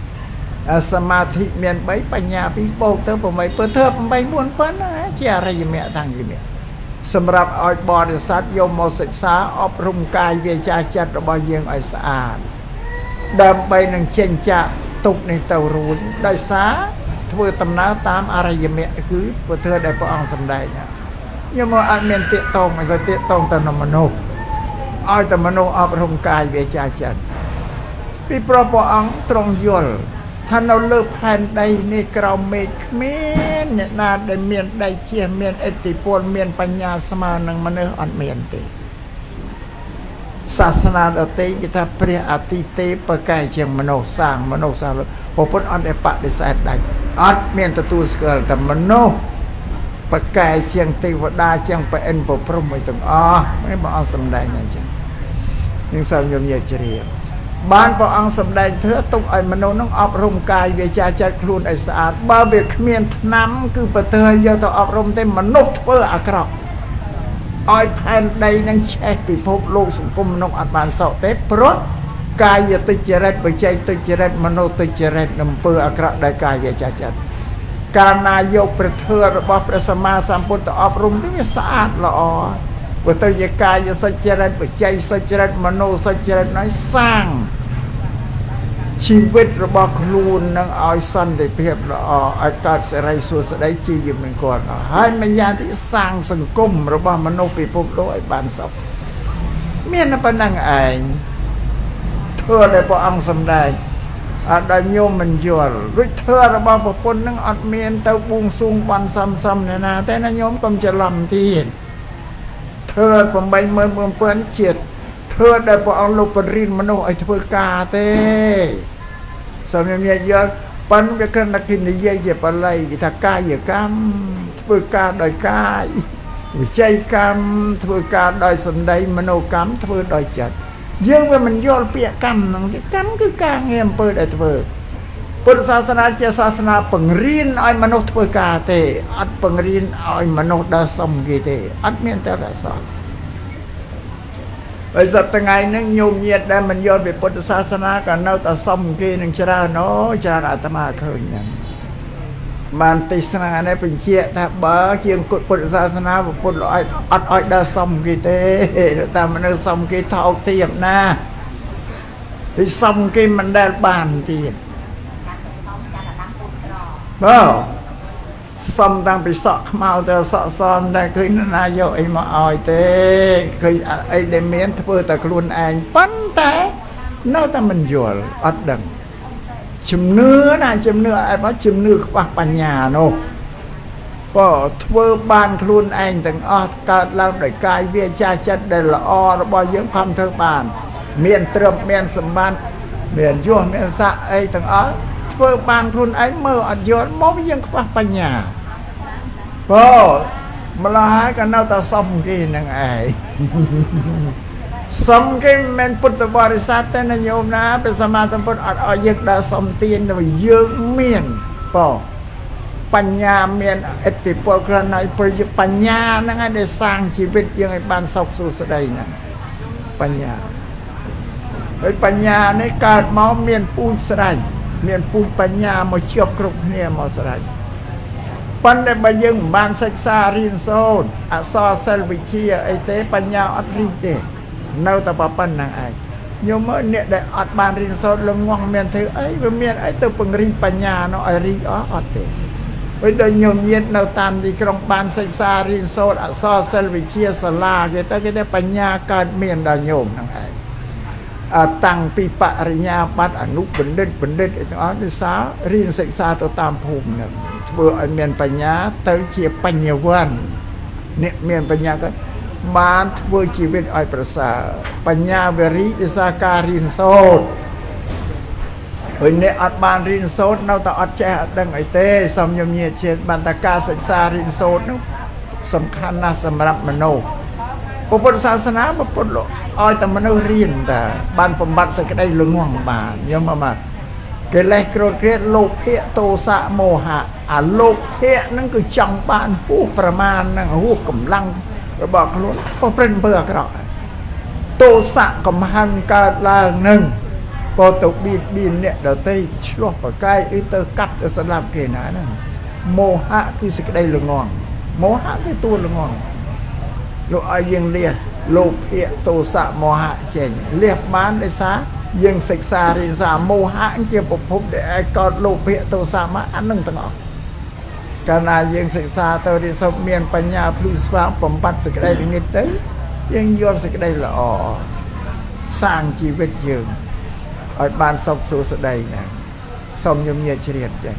សមាធិមាន3បញ្ញា2បូកទៅ8ពើធ្វើ8 4000ជាអរិយមគ្គតាំងយមគ្គសម្រាប់ឲ្យបរិស័ទយកមកសិក្សាអប់រំកាយវាចាចិត្តរបស់យើងឲ្យស្អាតដើម្បីនឹងចេញចាក់ទុកនេះទៅរួចដោយសារធ្វើដំណើរតាមអរិយមគ្គគឺពុទ្ធដែលព្រះអង្គសម្ដែងខ្ញុំមកអត់មានតាកតងឲ្យតាកតងទៅនឹងមនុស្សឲ្យតែមនុស្សអប់រំកាយវាចាចិត្តពីព្រោះព្រះអង្គទ្រង់យល់ ថានៅលើផែនដីនេះក្រោមមេឃគ្មានអ្នកណាដែលមានដៃជះមានអតិពលមានបញ្ញាស្មើនឹងមនុស្សអត់មានទេសាសនាដតីគេថាព្រះអតិទេប្រកែជាងមនុស្សសាងមនុស្សសាងពុទ្ធអត់ដែលបដិសេធដាច់អត់មានទទួលស្គាល់តែមនុស្សប្រកែជាងទេវតាជាងប្រអិនប្រព្រំឲ្យទាំងអស់នេះបងអត់សំដែងអញ្ចឹងនឹងសូមញោមញាជ្រាប បានព្រះអង្គសម្ដែងធ្វើទុកឲ្យមនុស្សនឹងអប់រំកាយវាចាចិត្តខ្លួនឲ្យស្អាតបើវាគ្មានឆ្នាំគឺប្រទើយកទៅអប់រំទេមនុស្សធ្វើអាក្រក់ឲ្យផែនដីនឹងឆេះពិភពលោកសង្គមមនុស្សអត់បានសក់ទេព្រោះកាយតិចរិតបច្ចេកតិចរិតមនោតិចរិតនឹងអំពើអាក្រក់ដោយកាយវាចាចិត្តកាលណាយកព្រះធម៌របស់ព្រះសម្មាសម្ពុទ្ធទៅអប់រំទៅវាស្អាតល្អបើទៅជាកាយសុចរិតបច្ច័យសុចរិតមโนសុចរិតនេះសាង ជីវិតរបស់ខ្លួននឹងឲ្យសន្តិភាពល្អឲ្យកើតសេរីសួស្តីជាយមង្គលហើយម្យ៉ាងទីសាងសង្គមរបស់មនុស្សពិភពលោកឲ្យបានសុខមានប៉ុណ្ណឹងឯងធ្វើដែលព្រះអង្គសម្ដែងអត់ដល់ញោមមិនយល់រួចធ្វើរបស់ប្រពន្ធនឹងអត់មានទៅបួងសួងបន់សំសំណាតែណាញោមកុំច្រឡំទៀតធ្វើ84000ជាតិ ធ្វើដែលព្រះអង្គលោកបញ្រិនមនុស្សឲ្យធ្វើការទេសូមញញយល់ប៉ិនវាគ្រាន់តែគេនិយាយជាបល័យគេថាកាយកម្មធ្វើការដោយកាយវិច័យកម្មធ្វើការដោយសន្តិមនោកម្មធ្វើដោយចិត្តយើងវាមិនយល់ពាក្យកម្មហ្នឹងទេកម្មគឺការងារអំពើដែលធ្វើពុទ្ធសាសនាជាសាសនាបង្រៀនឲ្យមនុស្សធ្វើការទេអត់បង្រៀនឲ្យមនុស្សដើរសុំគេទេអត់មានតែរសោះ ហើយសប្តាហ៍ថ្ងៃហ្នឹងញោមញាតដែលមិនយល់ពីពុទ្ធសាសនាក៏នៅតែសុំគេនឹងច្រើនអូច្រើនអាត្មាឃើញហ្នឹងបានទេសនានេះបញ្ជាក់ថាបើជាងពុទ្ធសាសនាពុទ្ធឲ្យអត់ឲ្យដើរសុំគេទេតាមមនុស្សសុំគេថោកទាបណាពីសុំគេមិនដែលបានទៀតបើ សំតាំងពីសក់ខ្មៅទៅសក់សំតែឃើញណាយកអីមកឲ្យទេឃើញអីដែលមានធ្វើតែខ្លួនឯងប៉ុន្តែនៅតែមិនយល់អត់ដឹងជំនឿណាជំនឿអីមកជំនឿខ្វះបញ្ញានោះក៏ធ្វើបានខ្លួនឯងទាំងអស់កើតឡើងដោយកាយវាចាចិត្តដែលល្អរបស់យើងខំធ្វើបាន មានត្រឹមមានសម្បត្តិមានយសមានស័កអីទាំងអស់ធ្វើបានខ្លួនឯងមើលអត់យល់មកយើងខ្វះបញ្ញា បើម្ល៉េះហើយក៏នៅតែសុំគេនឹងឯងសុំគេមិនពុទ្ធបរិស័ទទេណាញោមណាព្រះសម្មាសម្ពុទ្ធអត់ឲ្យយើងដើរសុំទានទៅយើងមានបើបញ្ញាមានឥទ្ធិពលគ្រាន់ហើយប្រយុទ្ធបញ្ញាហ្នឹងឯងដែលសាងជីវិតយើងឲ្យបានសុខសួស្តីហ្នឹងបញ្ញាហើយបញ្ញានេះកើតមកមានពូជស្រេចមានពូជបញ្ញាមកជាប់គ្រប់គ្នាមកស្រេច ប៉ុន្តែបើយើងមិនបានសិក្សារៀនសូត្រអក្សរសិល្ប៍វិទ្យាអីទេបញ្ញាអត់រីកទេនៅតែប៉ុណ្្នឹងឯងញោមមើលអ្នកដែលអត់បានរៀនសូត្រលងងមានធ្វើអីវាមានអីទៅពង្រីកបញ្ញានោះឲ្យរីកអស់អត់ទេពេលដល់ញោមញាតនៅតាមទីក្រុងបានសិក្សារៀនសូត្រអក្សរសិល្ប៍វិទ្យាសាលាគេទៅគេទៅបញ្ញាកើតមានដល់ញោមហ្នឹងឯងតាំងពីបរិញ្ញាបត្រអនុបណ្ឌិតបណ្ឌិតអីទាំងអស់គឺសាររៀនសិក្សាទៅតាមភូមិហ្នឹង ធ្វើឲ្យមានបញ្ញាទៅជាបញ្ញវន្តអ្នកមានបញ្ញាក៏បានធ្វើជីវិតឲ្យប្រសើរបញ្ញាវរីដោយសារការរៀនសូត្រហើយអ្នកអត់បានរៀនសូត្រនៅតែអត់ចេះអត់ដឹងអីទេសំញញញាជាតិបានតែការសិក្សារៀនសូត្រនោះសំខាន់ណាស់សម្រាប់មនុស្សពុទ្ធសាសនាពុទ្ធឲ្យតែមនុស្សរៀនតាបានបំបត្តិសេចក្តីល្ងងបានញោមមក កិលេសក្រោតក្រៀតលោកភៈទោសៈមោហៈអាលោកភៈហ្នឹងគឺចង់បានហួសប្រមាណហ្នឹងហួសកម្លាំងរបស់ខ្លួនក៏ព្រឹងអំពើអាក្រក់ទោសៈកំហឹងកើតឡើងនឹងក៏ទៅបៀតបៀនអ្នកដទៃឆ្លោះប្រកែកឬទៅកាប់ទៅស្លាប់គេណាហ្នឹងមោហៈគឺសេចក្តីល្ងងមោហៈគឺតួល្ងងលោកឲ្យយើងលះលោភៈទោសៈមោហៈចេញលះបានដោយសារ យើងសិក្សារៀនសារមោហៈជាប្រភពដែលឲ្យកោតលោភៈទោសៈមកអានឹងទាំងអស់កាលណាយើងសិក្សាទៅរៀនសូត្រមានបញ្ញាភ្លឺស្វាងបំបត្តិសេចក្តីល្ងិតទៅយើងយល់សេចក្តីល្អសាងជីវិតយើងឲ្យបានសុខសួស្តីណាសូមញញែកជ្រាបចឹង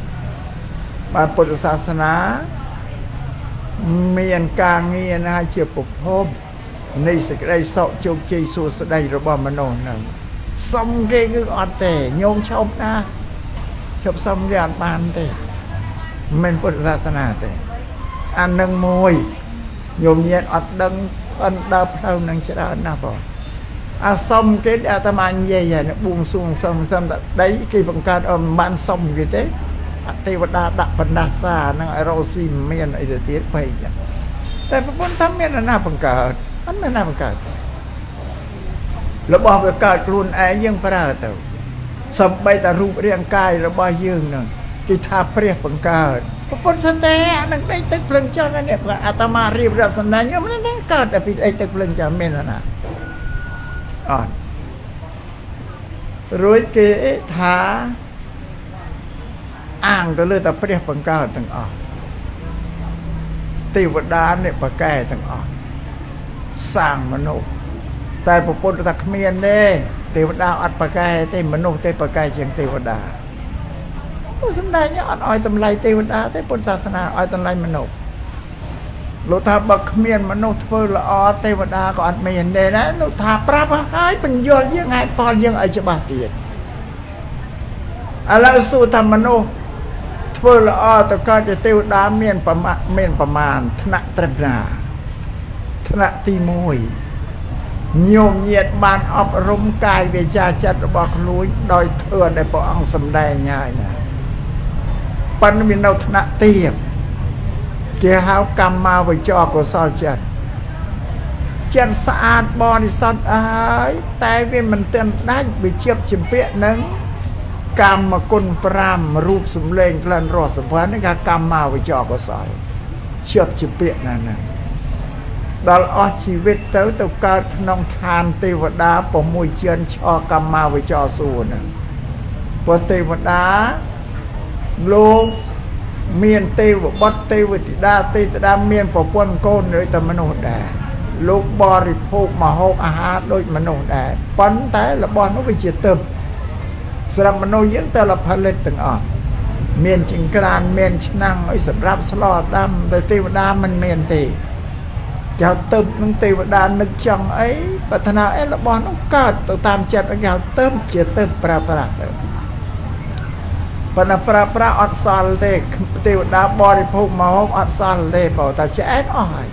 បានពុទ្ធសាសនាមានការងារណាជាប្រភពនៃសេចក្តីសុខជោគជ័យសួស្តីរបស់មនុស្សហ្នឹង សុំគេគឺអត់ទេញោមឈប់ណាឈប់សុំគេអត់បានទេមិនពុទ្ធសាសនាទេអានឹងមួយញោមញាតអត់ដឹងអន់ដើរផ្លូវនឹងច្រើនណាស់បងអាសុំគេអាត្មានិយាយហ្នឹងបួងសួងសុំសុំតែដីគេបង្កើតអមបានសុំគេទេអទេវតាដាក់បណ្ដាសានឹងឲ្យរស់ស៊ីមានអីទៅទៀតបែកតែប្រពន្ធថាមានណាបង្កើតអត់មានណាបង្កើតទេ របស់វាកើតខ្លួនឯងយើងប្រើទៅសំបីតែរូបរាងកាយរបស់យើងនឹងគេថាព្រះបង្កើតប្រពន្ធសន្តែអានឹងដេកទឹកភ្លឹងចុះនេះអាត្មារៀបរាប់សំណាញ់ខ្ញុំនឹងកើតតែពីអីទឹកភ្លឹងចុះមានណាអត់រួចគេថាអាងទៅលើតែព្រះបង្កើតទាំងអស់ទេវតាអ្នកបកែទាំងអស់សាងមនុស្ស តែប្រពន្ធថាគ្មានទេទេវតាអត់បកែទេមនុស្សទេបកែជាងទេវតាសំដែងអត់ឲ្យតម្លៃទេវតាទេពុទ្ធសាសនាឲ្យតម្លៃមនុស្សលោកថាបើគ្មានមនុស្សធ្វើល្អទេវតាក៏អត់មានទេណាលោកថាប្រាប់ហើយបញ្យល់យើងហេតុផលយើងឲ្យច្បាស់ទៀតឥឡូវសួរថាមនុស្សធ្វើល្អទៅកើតជាទេវតាមានប្រមាណមានប្រមាណថ្នាក់ត្រឹមណាថ្នាក់ទី1 ញោមញាតបានអប់រំកាយវាចាចិត្តរបស់ខ្លួនដោយធ្វើដែលព្រះអង្គសម្ដែងហើយណាប៉ុន្តែមាននៅថ្នាក់ទៀតគេហៅកម្មាវិចរកុសលចិត្តចិត្តស្អាតបរិសុទ្ធហើយតែវាមិនទាន់ដាច់វាជាប់ជំពាក់នឹងកម្មគុណ5រូបសម្លេងក្លិនរសសម្ផស្សនេះគេកម្មាវិចរកុសលជាប់ជាពាក្យណាស់ណា ដល់អស់ជីវិតទៅទៅកើតក្នុងឋានទេវតា6ជឿនឆកម្មាវិចរសួរហ្នឹងព្រោះទេវតាលោកមានទេវបុត្រទេវធីតាទេវតា មានប្រពន្ធកូនដូចតែមនុស្សដែរលោកបរិភោគមហូបអាហារដូចមនុស្សដែរប៉ុន្តែរបស់នោះវាជាទឹកសម្រាប់មនុស្សយើងតែលផលិតទាំងអស់មានចង្ក្រានមានឆ្នាំងអីសម្រាប់ស្លដាំតែទេវតាមិនមានទេ គេហៅទៅនឹងទេវតានឹកចង់អីប្រាថ្នាអីរបស់នោះកើតទៅតាមចិត្តគេហៅទៅជាទៅប្រើប្រាស់ទៅប៉ុន្តែប្រើប្រាស់អត់សល់ទេទេវតាបរិភោគមកហូបអត់សល់ទេបើតែឆ្អែតអស់ហើយ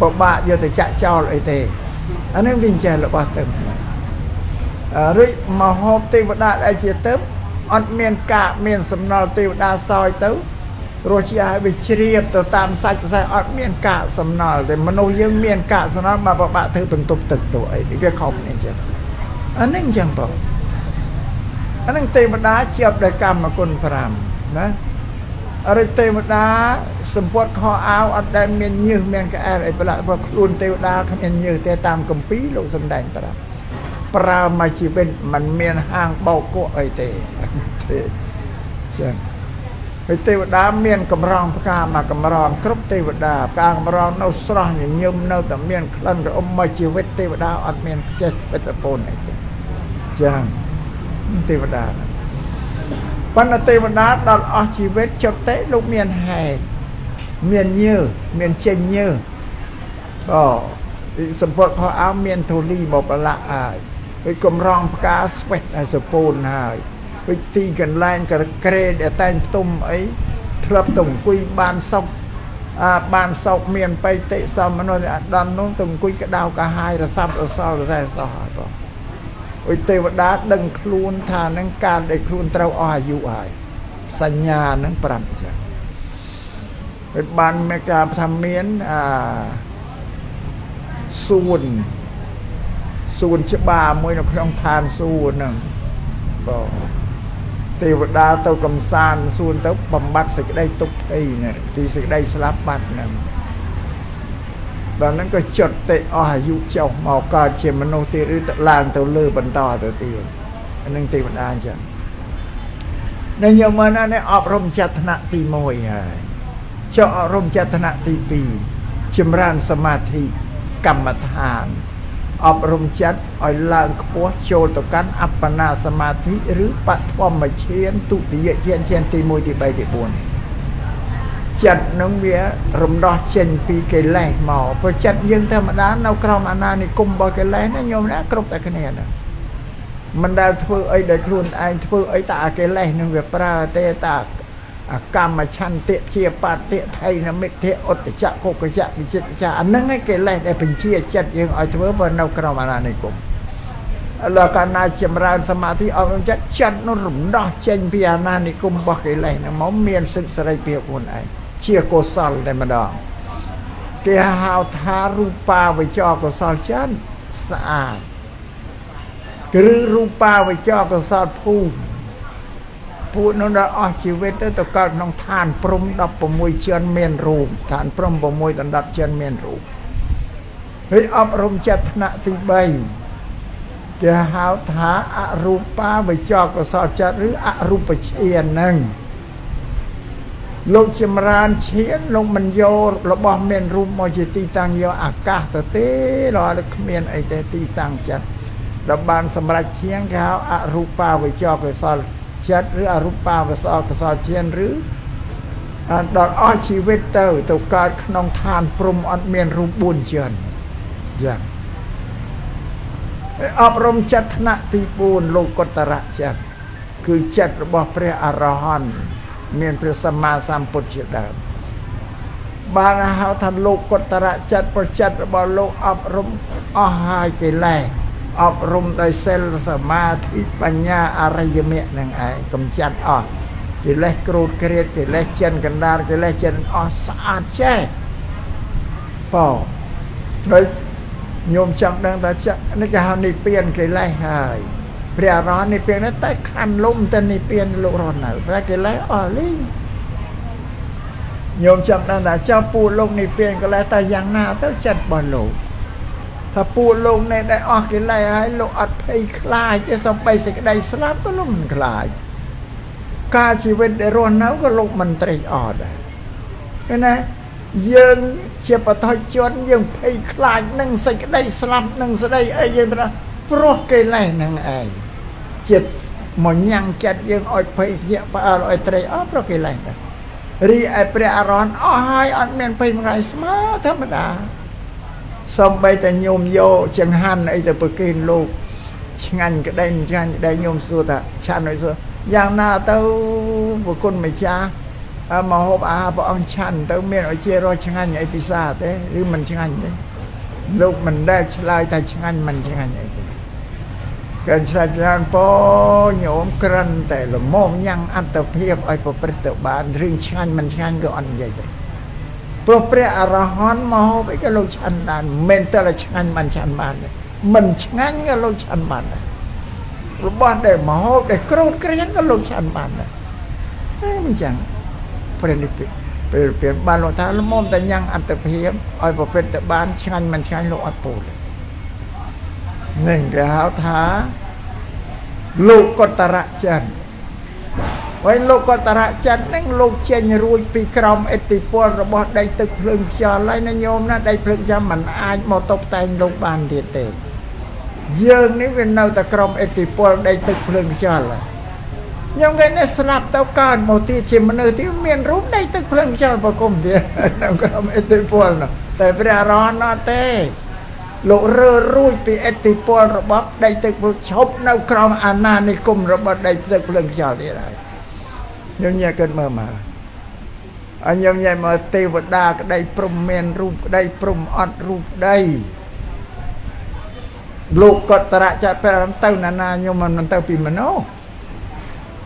ពិបាកយកទៅចាក់ចោលអីទេអានេះវាចេះរបស់ទៅឬមហូបទេវតាដែលជាទៅអត់មានកាកមានសំណល់ទេវតាសោយទៅ រសជាតិឲ្យវាជ្រាបទៅតាមសាច់សរសៃអត់មានកាកសំណល់ទេមនុស្សយើងមានកាកសំណល់មកប្របាក់ធ្វើបន្ទប់ទឹកទៅអីវាខុសគ្នាចឹងអានេះចឹងបងអានឹងទេវតាជាប់ដោយកម្មគុណ5ណាអរិទេវតាសម្ពុតខោអាវអត់ដែលមានញើសមានក្អែលអីប្រឡាក់ព្រោះខ្លួនទេវតាគ្មានញើសទេតាមកម្ពីលោកសំដែងប្រាប់ប្រើមកជីវិតมันមានហាងបោកគក់អីទេទេចឹង ហើយទេវតាមានកម្រងផ្កាមកកម្រងគ្រប់ទេវតាផ្កាកម្រងនៅស្រស់ញញឹមនៅតែមានក្លិនក្រអមមកជីវិតទេវតាអត់មានចេះស្ពេតពូនអីទេចឹងទេវតាប៉ុន្តែទេវតាដល់អស់ជីវិតចុតិលោកមានហេតុមានញើមានចេញញើអូសម្ពុតខោអោមានធូលីមកប្រឡាក់ហើយដូចកំរងផ្កាស្វេតឲ្យសពូនហើយ ដូចទីកន្លែងក្រក្រេដែលតែងផ្ទុំអីធ្លាប់ទៅអង្គុយបានសុខអាបានសោកមានបៃតិសមមនុស្សអដននោះទៅអង្គុយក្តៅកាហាយរសាប់រសល់រសែសោះបងអុយទេវតាដឹងខ្លួនថានឹងការដែលខ្លួនត្រូវអស់អាយុហើយសញ្ញានឹងប្រាប់ចឹងហើយបានមេកាថាមានអាសួនសួនច្បារមួយនៅក្នុងឋានសួគ៌ហ្នឹងបង ទេវតាទៅកំសាន្តសួនទៅបំបត្តិសេចក្តីទុក្ខភ័យនេះពីសេចក្តីស្លាប់បាត់ហ្នឹងដល់ហ្នឹងក៏ចុតទេអស់អាយុចុះមកកើតជាមនុស្សទៀតឬទៅឡើងទៅលើបន្តទៅទៀតអានឹងទេវតាអញ្ចឹងនៅយមណានេះអប់រំចិត្តថ្នាក់ទី1ហើយចុះអប់រំចិត្តថ្នាក់ទី2ចម្រើនសមាធិកម្មដ្ឋាន អប់រំចិត្តឲ្យឡើងខ្ពស់ចូលទៅកាន់អបណាសមាធិឬបឋមឈានទុតិយឈានឈានទី1ទី3ទី4ចិត្តនឹងវារំដោះចេញពីកិលេសមកព្រោះចិត្តយើងធម្មតានៅក្រោមអាណានិគមរបស់កិលេសណាញោមណាគ្រប់តែគ្នាណាមិនដែលធ្វើអីដែលខ្លួនឯងធ្វើអីតែអាកិលេសនឹងវាប្រើទេតា អកម្មឆន្ទៈជាបតិថៃនមិទ្ធិឧត្តចៈកុកចៈវិចិត្រចៈអានឹងឯកិលេសដែលបញ្ជាចិត្តយើងឲ្យធ្វើបើនៅក្រោមអាណានិគមឥឡូវកាលណាចម្រើនសមាធិអប់រំចិត្តចិត្តនោះរំដោះចេញពីអាណានិគមរបស់កិលេសហ្នឹងមកមានសិទ្ធិសេរីភាពខ្លួនឯងជាកុសលតែម្ដងគេហៅថារូបាវិចរកុសលចិត្តស្អាតឬរូបាវិចរកុសលភូមិ ពួកនោះដល់អស់ជីវិតទៅទៅកើតក្នុងឋានព្រំ16ជាន់មានរូបឋានព្រំ6ដណ្ដប់ជាន់មានរូបហើយអប់រំចិត្តថ្នាក់ទី3គេហៅថាអរូបាវិចកសលចិត្តឬអរូបឈានហ្នឹងលោកចម្រើនឈានលោកមិនយករបស់មានរូបមកជាទីតាំងយកអាកាសទៅទេរហូតគ្មានអីទេទីតាំងចិត្តដល់បានសម្រាប់ឈានគេហៅអរូបាវិចកសល ចិត្តឬអរូបាវសោកសោជាឬដល់អស់ជីវិតទៅ ទៅកើតក្នុងឋានព្រំអត់មានរូប4ជាន់យ៉ាងអប់រំចិត្តថ្នាក់ទី4លោកុត្តរចិត្តគឺចិត្តរបស់ព្រះអរហន្តមានព្រះសម្មាសម្ពុទ្ធជាដើមបានហៅថាលោកុត្តរចិត្តប្រចិត្តរបស់លោកអប់រំអស់ហើយកិលេស អប់រំដោយសិលសមាធិបញ្ញាអរិយមគ្គនឹងឯងកំចាត់អស់កិលេសក្រោតក្រៀតកិលេសចិនកណ្ដាលកិលេសចិនអស់ស្អាតចេះបត្រូវញោមចង់ដឹងថាចានេះគេហៅនិព្វានកិលេសហើយព្រះអរហន្តនិព្វានតែខាន់លំទៅនិព្វានលោករស់នៅតែកិលេសអស់លីងញោមចង់ដឹងថាចៅពូលោកនិព្វានកិលេសតែយ៉ាងណាទៅចិត្តរបស់លោក ថាពួកលោកនេះដែលអស់កិលេសហើយលោកអត់ភ័យខ្លាចទេសំបីសេចក្តីស្លាប់ក៏លោកមិនខ្លាចការជីវិតដែលរស់នៅក៏លោកមិនត្រេកអរដែរឃើញណាយើងជាបតជនយើងភ័យខ្លាចនឹងសេចក្តីស្លាប់នឹងស្ដីអីយើងត្រូវព្រោះកិលេសនឹងឯងចិត្តមកញ៉ាំងចិត្តយើងឲ្យភ័យភ្ញាក់ផ្អើលឲ្យត្រេកអរព្រោះកិលេសដែររីឯព្រះអរហន្តអស់ហើយអត់មានភ័យមួយថ្ងៃស្មើធម្មតា សំបីតែញោមយកចង្ហាន់អីទៅប្រគេនលោកឆ្ងាញ់ក្តីមិនឆ្ងាញ់ក្តីញោមសួរថាឆាន់ឲ្យសួរយ៉ាងណាទៅប្រគុណម្ចាស់មកហូបអាហារព្រះអង្គឆាន់ទៅមានឲ្យជារសឆ្ងាញ់អីពិសាទេឬមិនឆ្ងាញ់ទេលោកមិនដែលឆ្លើយថាឆ្ងាញ់មិនឆ្ងាញ់អីទេកើឆ្លាច់ច្រើនពោញោមក្រិនតែលមមញ៉ាំងអត្តភាពឲ្យប្រព្រឹត្តទៅបានរឿងឆ្ងាញ់មិនឆ្ងាញ់ក៏អត់និយាយទេ ព្រោះព្រះអរហន្តមកហូបអីក៏លោកឆាន់បានមិនតែឆ្ងាញ់បានឆាន់បានមិនឆ្ងាញ់ក៏លោកឆាន់បានដែររបស់ដែលមកហូបដែលក្រូតក្រៀនក៏លោកឆាន់បានដែរតែមិនចឹងព្រះនិព្វានពេលពេលបានលោកថាលមុំតែញ៉ាំងអត្តភាពឲ្យប្រព្រឹត្តទៅបានឆ្ងាញ់មិនឆ្ងាញ់លោកអត់ពោលនឹងគេហៅថាលោកកតរៈចិន ហើយលោកកតរៈចិត្តនឹងលោកចេញរួចពីក្រមអិទ្ធិពលរបស់ដីទឹកភ្លើងខ្យល់ហើយណាញោមណាដីភ្លើងខ្យល់មិនអាចមកតុបតែងលោកបានទៀតទេយើងនេះវានៅតែក្រមអិទ្ធិពលដីទឹកភ្លើងខ្យល់ខ្ញុំគេនេះស្លាប់ទៅកើតមកទៀតជាមនុស្សទៀតមានរូបដីទឹកភ្លើងខ្យល់ប្រគំទៀតនៅក្រមអិទ្ធិពលនោះតែព្រះអរហន្តអត់ទេលោករើរួចពីអតិពលរបស់ដីទឹកភ្លើងឈប់នៅក្រោមអាណានិគមរបស់ដីទឹកភ្លើងខ្យល់ទៀតហើយ យើងញ៉ាំគិតមើលមកអញញញមកទេវតាក្តីព្រំមានរូបក្តីព្រំអត់រូបក្តីលោកកតរៈចប្រំទៅណានាខ្ញុំមិនទៅពីមនុស្ស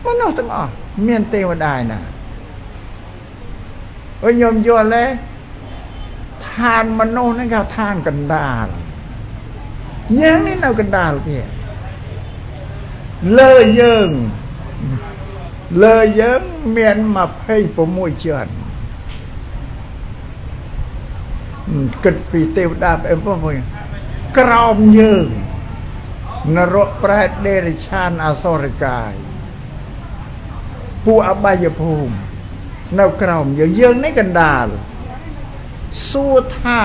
មនុស្សទាំងអស់មានទេវតាឯណាអើយខ្ញុំយល់ទេឋានមនុស្សហ្នឹងគេឋានកណ្ដាលយើងនេះនៅកណ្ដាលគេលើយើង លើយើងមាន26ជាន់គិតពីទេវតាអេមពុំក្រោមយើងនរកប្រែតដេរិឆានអសរកាយពួកអបាយភូមិនៅក្រោមយើងយើងនេះកណ្ដាលសួរថា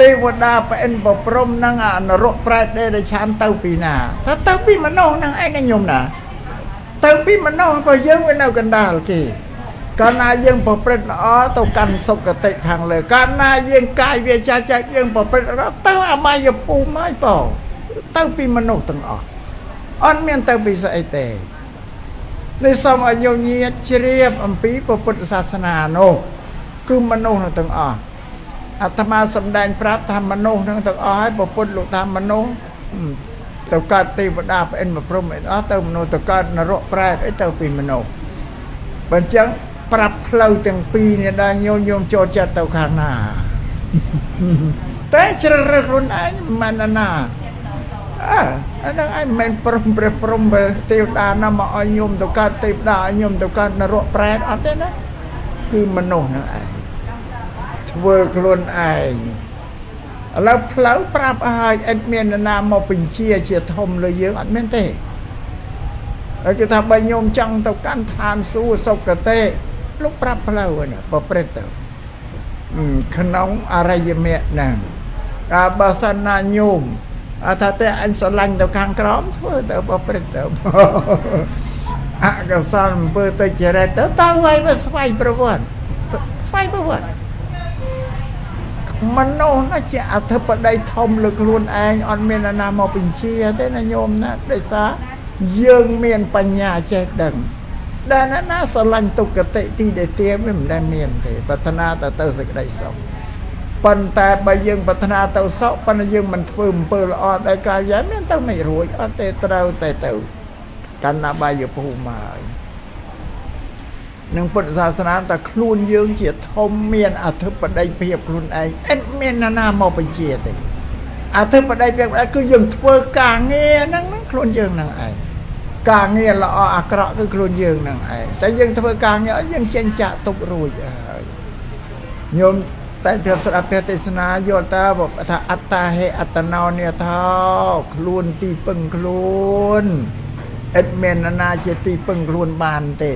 ទេវតាប្រអិនប្រព្រំនឹងអនរកប្រែតដេរិឆានទៅពីណាថាទៅពីមនុស្សនឹងឯងខ្ញុំណា ទៅពីមនុស្សបើយើងវានៅកណ្ដាលគេកាលណាយើងប្រព្រឹត្តល្អទៅកាន់សុគតិខាងលើកាលណាយើងកាយវាចាចាយើងប្រព្រឹត្តល្អទៅអបាយភូមិហើយបងទៅពីមនុស្សទាំងអស់អត់មានទៅពីស្អីទេនេះសូមឲ្យញញាតជ្រាបអំពីពុទ្ធសាសនានោះគឺមនុស្សទាំងអស់អាត្មាសម្ដែងប្រាប់ថាមនុស្សនឹងទាំងអស់ហើយពុទ្ធលោកថាមនុស្ស ទៅកើតទេវតាប្រអិនប្រព្រំអីអស់ទៅមនុស្សទៅកើតនរកប្រែតអីទៅពីមនុស្សបើអញ្ចឹងប្រាប់ផ្លូវទាំងពីរនេះដែរញោមញោមចូលចិត្តទៅខាងណាតែជ្រើសរើសខ្លួនឯងមិនណាអើអានឹងឯងមិនព្រមព្រះព្រំទេវតាណាមកឲ្យញោមទៅកើតទេវតាឲ្យញោមទៅកើតនរកប្រែតអត់ទេណាគឺមនុស្សនឹងឯងធ្វើខ្លួនឯង ឥឡូវផ្លូវប្រាប់ឲ្យអត់មាននរណាមកបញ្ជាជាធំលើយើងអត់មានទេហើយគេថាបើញោមចង់ទៅកាន់ឋានសួគ៌សុគតិលោកប្រាប់ផ្លូវណាប្រព្រឹត្តទៅក្នុងអរិយមគ្គហ្នឹងអាបើសិនណាញោមអថាតែអញស្រឡាញ់ទៅខាងក្រោមធ្វើទៅប្រព្រឹត្តទៅអកុសលអំពើទៅចរិតទៅតើហើយវាស្វ័យប្រវត្តិស្វ័យប្រវត្តិ មនុស្សណាជាអធិបតីធំលើខ្លួនឯងអត់មានណាមកបញ្ជាទេណាញោមណាដោយសារយើងមានបញ្ញាចេះដឹងដែលណាណាស្រឡាញ់ទុគតិទីដែលទៀមមិនដែលមានទេប្រាថ្នាទៅទៅសេចក្តីសុខប៉ុន្តែបើយើងប្រាថ្នាទៅសុខប៉ុន្តែយើងមិនធ្វើអំពើល្អដល់កាយយ៉ាមានទៅមិនរួចអត់ទេត្រូវតែទៅកណ្ណាបាយភូមិហើយ នឹងពុទ្ធសាសនាតែខ្លួនយើងជាធំមានអធិបតីភាពខ្លួនឯងអត់មានណាណាមកបញ្ជាទេអធិបតីភាពគឺយើងធ្វើការងារហ្នឹងខ្លួនយើងហ្នឹងឯងការងារល្អអាក្រក់គឺខ្លួនយើងហ្នឹងឯងតែយើងធ្វើការងារយើងចេញចាក់ទុករួចហើយញោមតែទើបស្ដាប់ទេសនាយល់តើថាអត្តាហេអត្តណោនេថាខ្លួនទីពឹងខ្លួនឥតមានណាជាទីពឹងខ្លួនបានទេ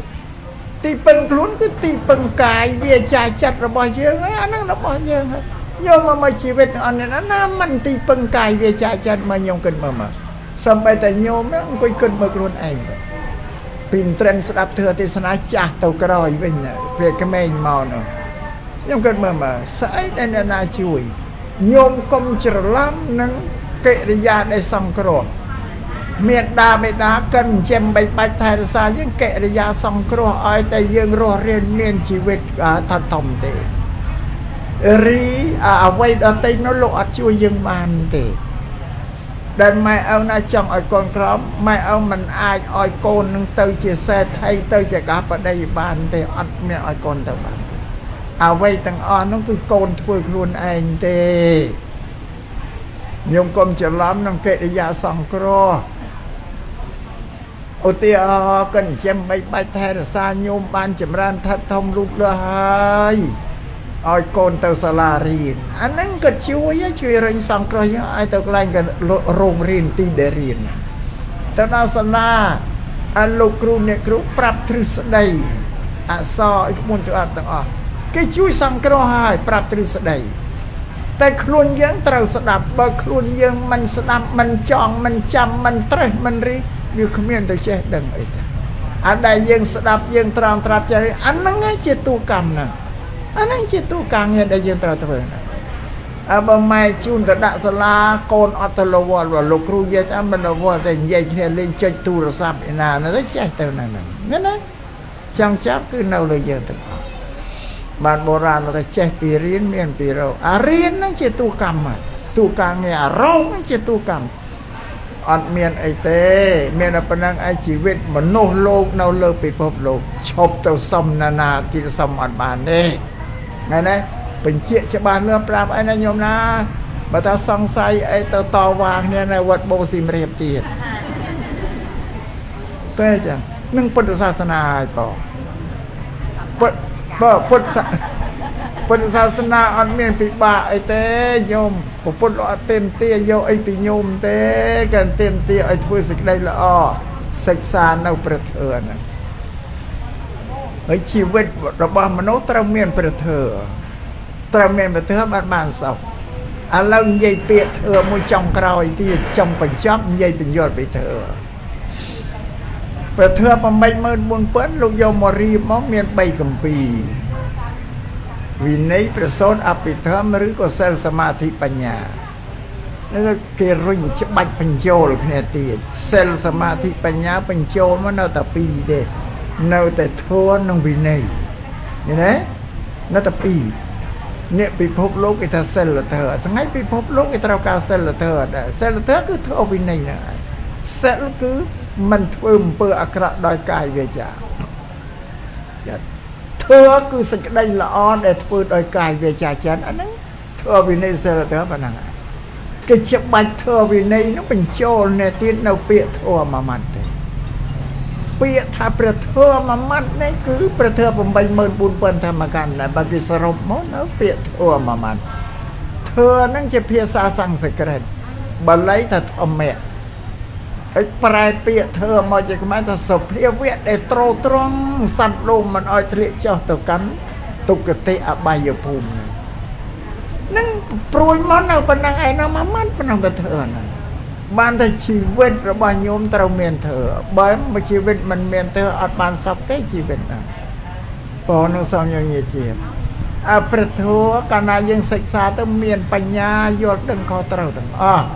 ទីពឹងខ្លួនគឺទីពឹងកាយវាចាចិត្តរបស់យើងអាហ្នឹងរបស់យើងហើយយកមកមកជីវិតអនណាណាមិនទីពឹងកាយវាចាចិត្តមកខ្ញុំគិតមើលមកសំបីតែញោមហ្នឹងអង្គុយគិតមើលខ្លួនឯងពីត្រឹមស្ដាប់ធឿទេសនាចាស់ទៅក្រោយវិញពេលក្មេងមកនោះខ្ញុំគិតមើលមើលស្អីដែលអ្នកណាជួយញោមកុំច្រឡំនឹងកិរិយាដែលសង្គ្រោះ មេត្តាបេតាកិនចិញ្ចឹមបីបាច់ថែរក្សាយើងកិរិយាសង្គ្រោះឲ្យតែយើងរស់រានមានជីវិតថាធំទេរីអ្វីដតេនោះលោកអត់ជួយយើងបានទេដែលម៉ែឪណាចង់ឲ្យកូនក្រមម៉ែឪមិនអាចឲ្យកូននឹងទៅជាសេដ្ឋីទៅជាកាបដីបានទេអត់មានឲ្យកូនទៅបានទេអ្វីទាំងអស់នោះគឺកូនធ្វើខ្លួនឯងទេញោមកុំច្រឡំនឹងកិរិយាសង្គ្រោះ ឧទាហរណ៍កិនចិញ្ចឹមបីបាច់ថែរក្សាញោមបានចម្រើនថិតធំរូបលើហើយឲ្យកូនទៅសាលារៀនអាហ្នឹងក៏ជួយជួយរញសង្គ្រោះយើងឲ្យទៅកន្លែងក៏រោងរៀនទីដែលរៀនទៅដល់សាលាអាលោកគ្រូអ្នកគ្រូប្រាប់ទ្រឹស្ដីអក្សរអីក្បួនច្បាប់ទាំងអស់គេជួយសង្គ្រោះឲ្យប្រាប់ទ្រឹស្ដីតែខ្លួនយើងត្រូវស្ដាប់បើខ្លួនយើងមិនស្ដាប់មិនចង់មិនចាំមិនត្រេះមិនរី វាគ្មានទៅចេះដឹងអីទេអាដែលយើងស្ដាប់យើងត្រង់ត្រាប់ចេះអាហ្នឹងជាទូកម្មណាអាហ្នឹងជាទូការងារដែលយើងត្រូវធ្វើណាអើបើម៉ែជូនទៅដាក់សាលាកូនអត់ទៅលវល់លោកគ្រូយាយចាំមិនលវល់តែនិយាយគ្នាលេងចុចទូរស័ព្ទឯណាទៅចេះទៅណាហ្នឹងណាណាចង់ចាប់គឺនៅលើយើងទាំងអស់បានបុរាណថាចេះពីរៀនមានពីរកអារៀនហ្នឹងជាទូកម្មហើយទូការងារអារងហ្នឹងជាទូកម្ម អត់មានអីទេ មានតែប៉ុណ្ណឹងឯជីវិតមនុស្សលោកនៅលើពិភពលោកឈប់ទៅសំណានាទីសំអត់បានទេថ្ងៃនេះបញ្ជាក់ច្បាស់លឿនប្រាប់អីណាញោមណាបើថាសង្ស័យអីទៅតវ៉ាគ្នានៅវត្តបូស៊ីមរៀបទៀតតែចឹងនឹងពុទ្ធសាសនាហើយបងពុទ្ធបើពុទ្ធ ពុទ្ធសាសនាអត់មានពិបាកអីទេញោមពុទ្ធអត់ទេមទាយកអីពីញោមទេក៏ទេមទាឲ្យធ្វើសេចក្តីល្អសិក្សានៅព្រះធម៌ហ្នឹងហើយជីវិតរបស់មនុស្សត្រូវមានព្រះធម៌ត្រូវមានព្រះធម៌បានបានសុខឥឡូវនិយាយពាក្យធម៌មួយចុងក្រោយទៀតចុងបញ្ចប់និយាយបញ្យល់ពីធម៌ព្រះធម៌84000លោកយកមករៀបមកមាន3កម្ពីរ វិន័យប្រសូតអភិធម្មឬក៏សិលសមាធិបញ្ញានេះគេរុញច្បាច់បញ្ចូលគ្នាទៀតសិលសមាធិបញ្ញាបញ្ចូលមកនៅតែពីរទេនៅតែធម៌និងវិន័យឃើញទេនៅតែពីរអ្នកពិភពលោកគេថាសិលធម៌សងៃពិភពលោកគេត្រូវការសិលធម៌ដែរសិលធម៌គឺធម៌វិន័យហ្នឹងហើយសិលគឺមិនធ្វើអំពើអាក្រក់ដោយកាយវាចាចា ធ្វើគឺសេចក្តីល្អដែលធ្វើដោយកាយវាចាចិនអាហ្នឹងធ្វើវិន័យសិលធម៌ប៉ុណ្ណឹងគេច្បាច់ធ្វើវិន័យនោះបញ្ចូលនៅទៀតនៅពាក្យធម៌មួយម៉ាត់ទេពាក្យថាព្រះធម៌មួយម៉ាត់នេះគឺព្រះធម៌84000ធម្មកាន់តែបើគេសរុបមកនៅពាក្យធម៌មួយម៉ាត់ធម៌ហ្នឹងជាភាសាសំស្ក្រឹតបាលីថាធម្មៈ ហើយប្រែពាក្យធ្វើមកជាខ្មែរថាសុភាវៈដែលត្រោត្រង់សត្វលោកមិនអោយធ្លាក់ចុះទៅកាន់ទុគតិអបាយភូមិនឹងព្រួយមកនៅប៉ុណ្ណឹងឯណាមួយម៉ាត់ប៉ុណ្ណឹងទៅធ្វើហ្នឹងបានតែជីវិតរបស់ញោមត្រូវមានធ្វើបើមួយជីវិតមិនមានធ្វើអត់បានសុខទេជីវិតហ្នឹងបងនឹងសំញញាជាអប្រធัวកាលណាយើងសិក្សាទៅមានបញ្ញាយល់ដឹងខុសត្រូវទាំងអស់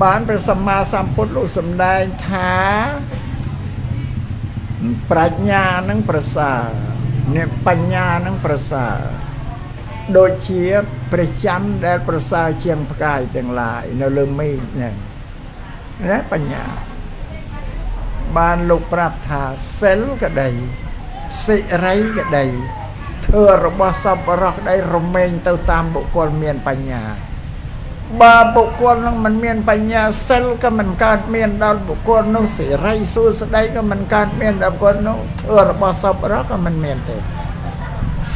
បានព្រះសម្មាសម្ពុទ្ធលោកសម្ដែងថាប្រាជ្ញានឹងប្រសើរអ្នកបញ្ញានឹងប្រសើរដូចជាព្រះច័ន្ទដែលប្រសើរជាងផ្កាយទាំងឡាយនៅលើមេឃហ្នឹងណាបញ្ញាបានលោកប្រាប់ថាសិលក្តីសិរីក្តីធ្វើរបស់សពរោះក្តីរមែងទៅតាមបុគ្គលមានបញ្ញា បើបុគ្គលនឹងមិនមានបញ្ញាសិលក៏មិនកើតមានដល់បុគ្គលនោះសេរីសួស្តីក៏មិនកើតមានដល់បុគ្គលនោះធ្វើរបស់សពរកក៏មិនមានទេ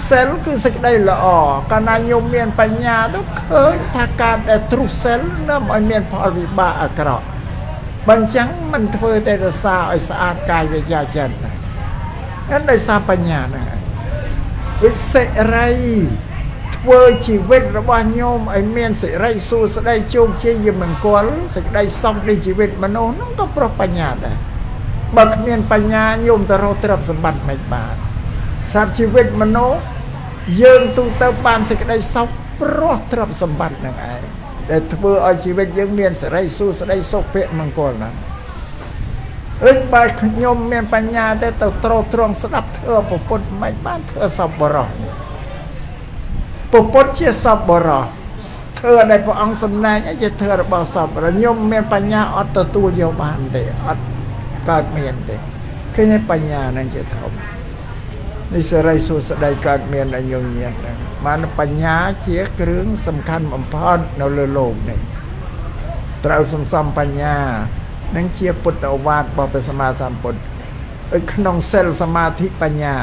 សិលគឺសេចក្តីល្អកាលណាញោមមានបញ្ញាទៅឃើញថាការដែលទ្រុសសិលនាំឲ្យមានផលវិបាកអាក្រក់បើអញ្ចឹងមិនធ្វើតែរសាឲ្យស្អាតកាយវិជ្ជាចិត្តណាហ្នឹងដោយសារបញ្ញាហ្នឹងវិសិរី ធ្វើជីវិតរបស់ញោមឲ្យមានសិរីសួស្តីជោគជ័យមង្គលសេចក្តីសុខនៃជីវិតមនុស្សនោះក៏ប្រោះបញ្ញាដែរបើគ្មានបញ្ញាញោមទៅរកទ្រព្យសម្បត្តិមិនបានសម្រាប់ជីវិតមនុស្សយើងទូទៅបានសេចក្តីសុខប្រោះទ្រព្យសម្បត្តិនឹងឯងដែលធ្វើឲ្យជីវិតយើងមានសិរីសួស្តីសុខភមង្គលណាឬបើខ្ញុំមានបញ្ញា ទៅទៅត្រោត្រង់ស្ដាប់ធ្វើពុទ្ធមិនបានធ្វើសពបរោះ ពុទ្ធជាសពបរោះធ្វើដែលព្រះអង្គសម្ដែងអីជាធ្វើរបស់សពបរោះខ្ញុំមានបញ្ញាអត់ទទួលយកបានទេអត់កើតមានទេឃើញបញ្ញានឹងជាធំនេះសេរីសុស្ដីកើតមានដល់ញងញាតហ្នឹងបានបញ្ញាជាគ្រឿងសំខាន់បំផុតនៅលើโลกនេះត្រូវសន្សំបញ្ញានឹងជាពុទ្ធអវាទរបស់ព្រះសម្មាសម្ពុទ្ធក្នុងសិលសមាធិបញ្ញា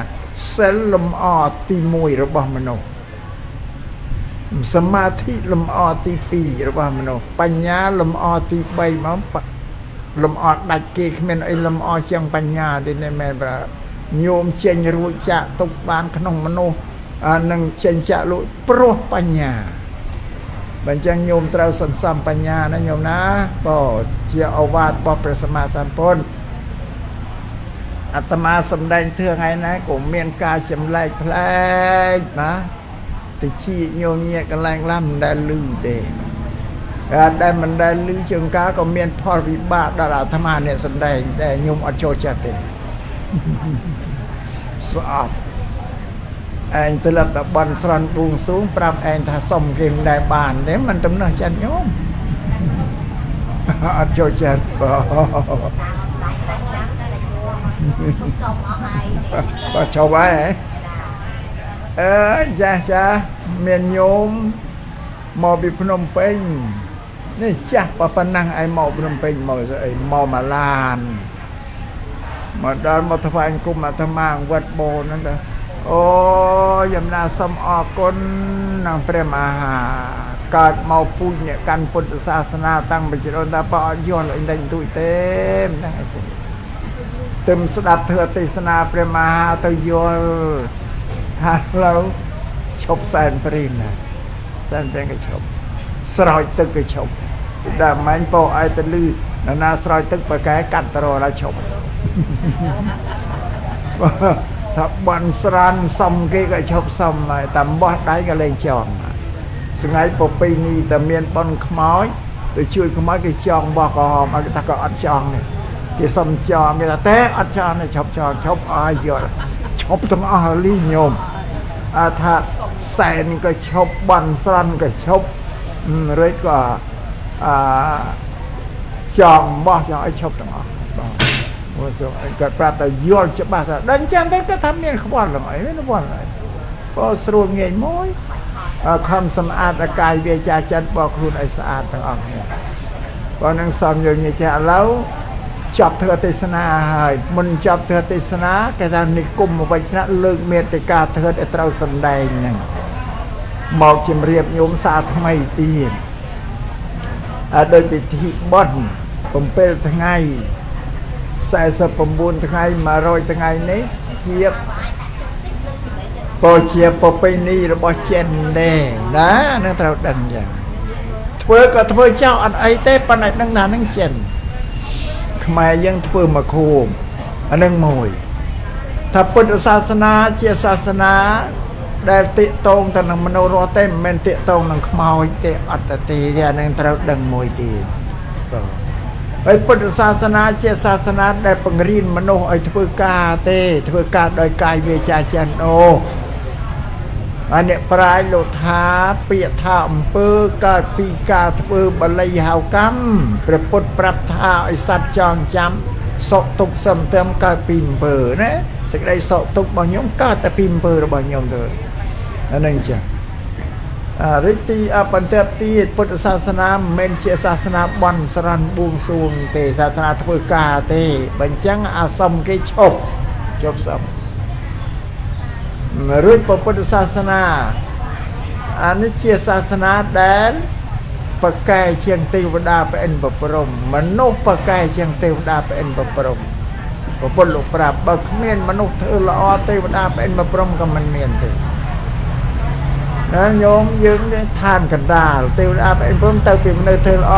សិលលំអទី1របស់មនុស្ស សមាធិលំអទី2របស់មនុស្សបញ្ញាលំអទី3មកលំអដាច់គេគ្មានអីលំអជាងបញ្ញាទេមែនប្រាញោមចេញរួចចាក់ទុកបានក្នុងមនុស្សនឹងចេញចាក់លួចព្រោះបញ្ញាបើអញ្ចឹងញោមត្រូវសន្សំបញ្ញាណាញោមណាបើជាអវាទរបស់ព្រះសម្មាសម្ពុទ្ធអាត្មាសំដែងធឿថ្ងៃណាក៏មានការចម្លែកផ្លែកណា តិចញោមញាកន្លែងខ្លះមិនដែលលឺទេតែដែលមិនដែលលឺជាងការក៏មានផលវិបាកដល់អាត្មាអ្នកសំដែងតែញោមអត់ចូលចិត្តទេស្អប់ឯងត្រឡប់ទៅបន់ស្រន់បួងសួងប្រាប់ឯងថាសុំគេមិនដែលបានទេมันទំនើចាត់ញោមអត់ចូលចិត្តបតាមដៃសាច់ចាំតែយួរមកសុំអស់ហើយបើឈប់ហើយហ៎ អើយចាស់ចាស់មានញោមមកពីភ្នំពេញនេះចាស់ប៉ុណ្ណឹងឯងមកភ្នំពេញមកស្អីមកម៉ាឡានមកដល់មកថ្វាយគុំអាត្មាវត្តបូនហ្នឹងទៅអូយំណាសូមអរគុណនឹងព្រះមហាកើតមកពូជអ្នកកាន់ពុទ្ធសាសនាតាំងពីជ្រុនថាបើអត់យល់អីដេញទួយទេហ្នឹងឯងទឹមស្ដាប់ធ្វើទេសនាព្រះមហាទៅយល់ ថាផ្លូវឈប់សែនព្រីមណាសែនព្រីមក៏ឈប់ស្រោចទឹកក៏ឈប់តែម៉ែងពោឯទៅលឺនរណាស្រោចទឹកប្រកែកាត់តរដល់ឈប់ថាបានស្រានសំគេក៏ឈប់សំហើយតែបោះដៃក៏លែងចង់ស្ងៃពពីនេះតែមានប៉ុនខ្មោចទៅជួយខ្មោចគេចង់បោះក៏ហមគេថាក៏អត់ចង់នេះគេសុំចង់គេថាតែអត់ចង់ទេឈប់ចង់ឈប់អស់យកឈប់ទាំងអស់លីញោម ថាសែនក៏ឈប់បន់ស្រានក៏ឈប់រួចក៏អាចងបោះចងឲ្យឈប់ទាំងអស់បាទមកសូគាត់ប្រាប់តែយល់ច្បាស់ថាដល់ចឹងទៅគាត់ថាមានខ្វល់ហ្នឹងអីមានខ្វល់អីក៏ស្រួលងាយមួយអើខំសម្អាតអាកាយវាចាចិត្តបកខ្លួនឲ្យស្អាតទាំងអស់គ្នាបើនឹងសំយើងនិយាយឥឡូវ ចប់ធ្វើទេសនាហើយមុនចប់ធ្វើទេសនាគេថានិគមវិជ្ជាលើកមេត្តាធ្វើឲ្យត្រូវសំដែងហ្នឹងមកជំរាបញោមសាថ្មីទៀតអើដោយពិធីបន់7ថ្ងៃ49ថ្ងៃ100ថ្ងៃនេះជាពោជាប្រពៃណីរបស់ចិនដែរណានឹងត្រូវដឹងយ៉ាងធ្វើក៏ធ្វើចោលអត់អីទេប៉ុន្តែដឹងថានឹងចិន ខ្មែរយើងធ្វើមកខួបអានឹងមួយថាពុទ្ធសាសនាជាសាសនា ដែលតិតងទៅនឹងមនុស្សរស់ទេមិនមែនតិតងនឹងខ្មោចទេអត្តទេអានឹងត្រូវដឹងមួយទៀតបាទហើយពុទ្ធសាសនាជាសាសនាដែលបង្រៀនមនុស្សឲ្យធ្វើការទេ ធ្វើការដោយកាយវាចាចិនអូ ហើយអ្នកប្រាជ្ញលោកថាពាក្យថាអំពើកើតពីការធ្វើបល័យហៅកម្មព្រះពុទ្ធប្រាប់ថាឲ្យសត្វចងចាំសុខទុក្ខសំទើមកើតពីអំពើណាសេចក្តីសុខទុក្ខរបស់ខ្ញុំកើតតែពីអំពើរបស់ខ្ញុំទៅអានឹងចា៎អរិទ្ធិអបន្ទាប់ទៀតពុទ្ធសាសនាមិនមែនជាសាសនាបន់ស្រន់បួងសួងទេសាសនាធ្វើការទេបើអញ្ចឹងអាសមគេឈប់ជប់សម រួចពុទ្ធសាសនាអានេះជាសាសនាដែលបកែជាងទេវតាប្រអិនប្រព្រំមនុស្សបកែជាងទេវតាប្រអិនប្រព្រំពុទ្ធលោកប្រាប់បើគ្មានមនុស្សធ្វើល្អទេវតាប្រអិនប្រព្រំក៏មិនមានទេណាញោមយើងឋានកណ្ដាលទេវតាប្រអិនព្រមទៅពីមនុស្សធ្វើល្អ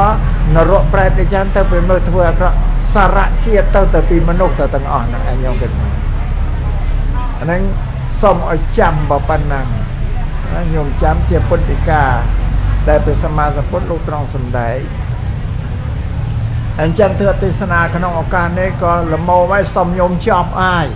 នរកប្រែតទេចាំទៅពីមនុស្សធ្វើអាក្រក់សារៈជាតិទៅទៅពីមនុស្សទៅទាំងអស់ហ្នឹងឯងញោមគិតមើលអាហ្នឹង សូមឲ្យចាំប៉ុណ្ណឹងណាញោមចាំជាពុទ្ធិកាដែលព្រះសម្មាសម្ពុទ្ធលោកត្រង់សម្ដែងអញ្ចឹងធ្វើទេសនាក្នុងឱកាសនេះក៏លមោឲ្យសូមញោមជាប់អាយ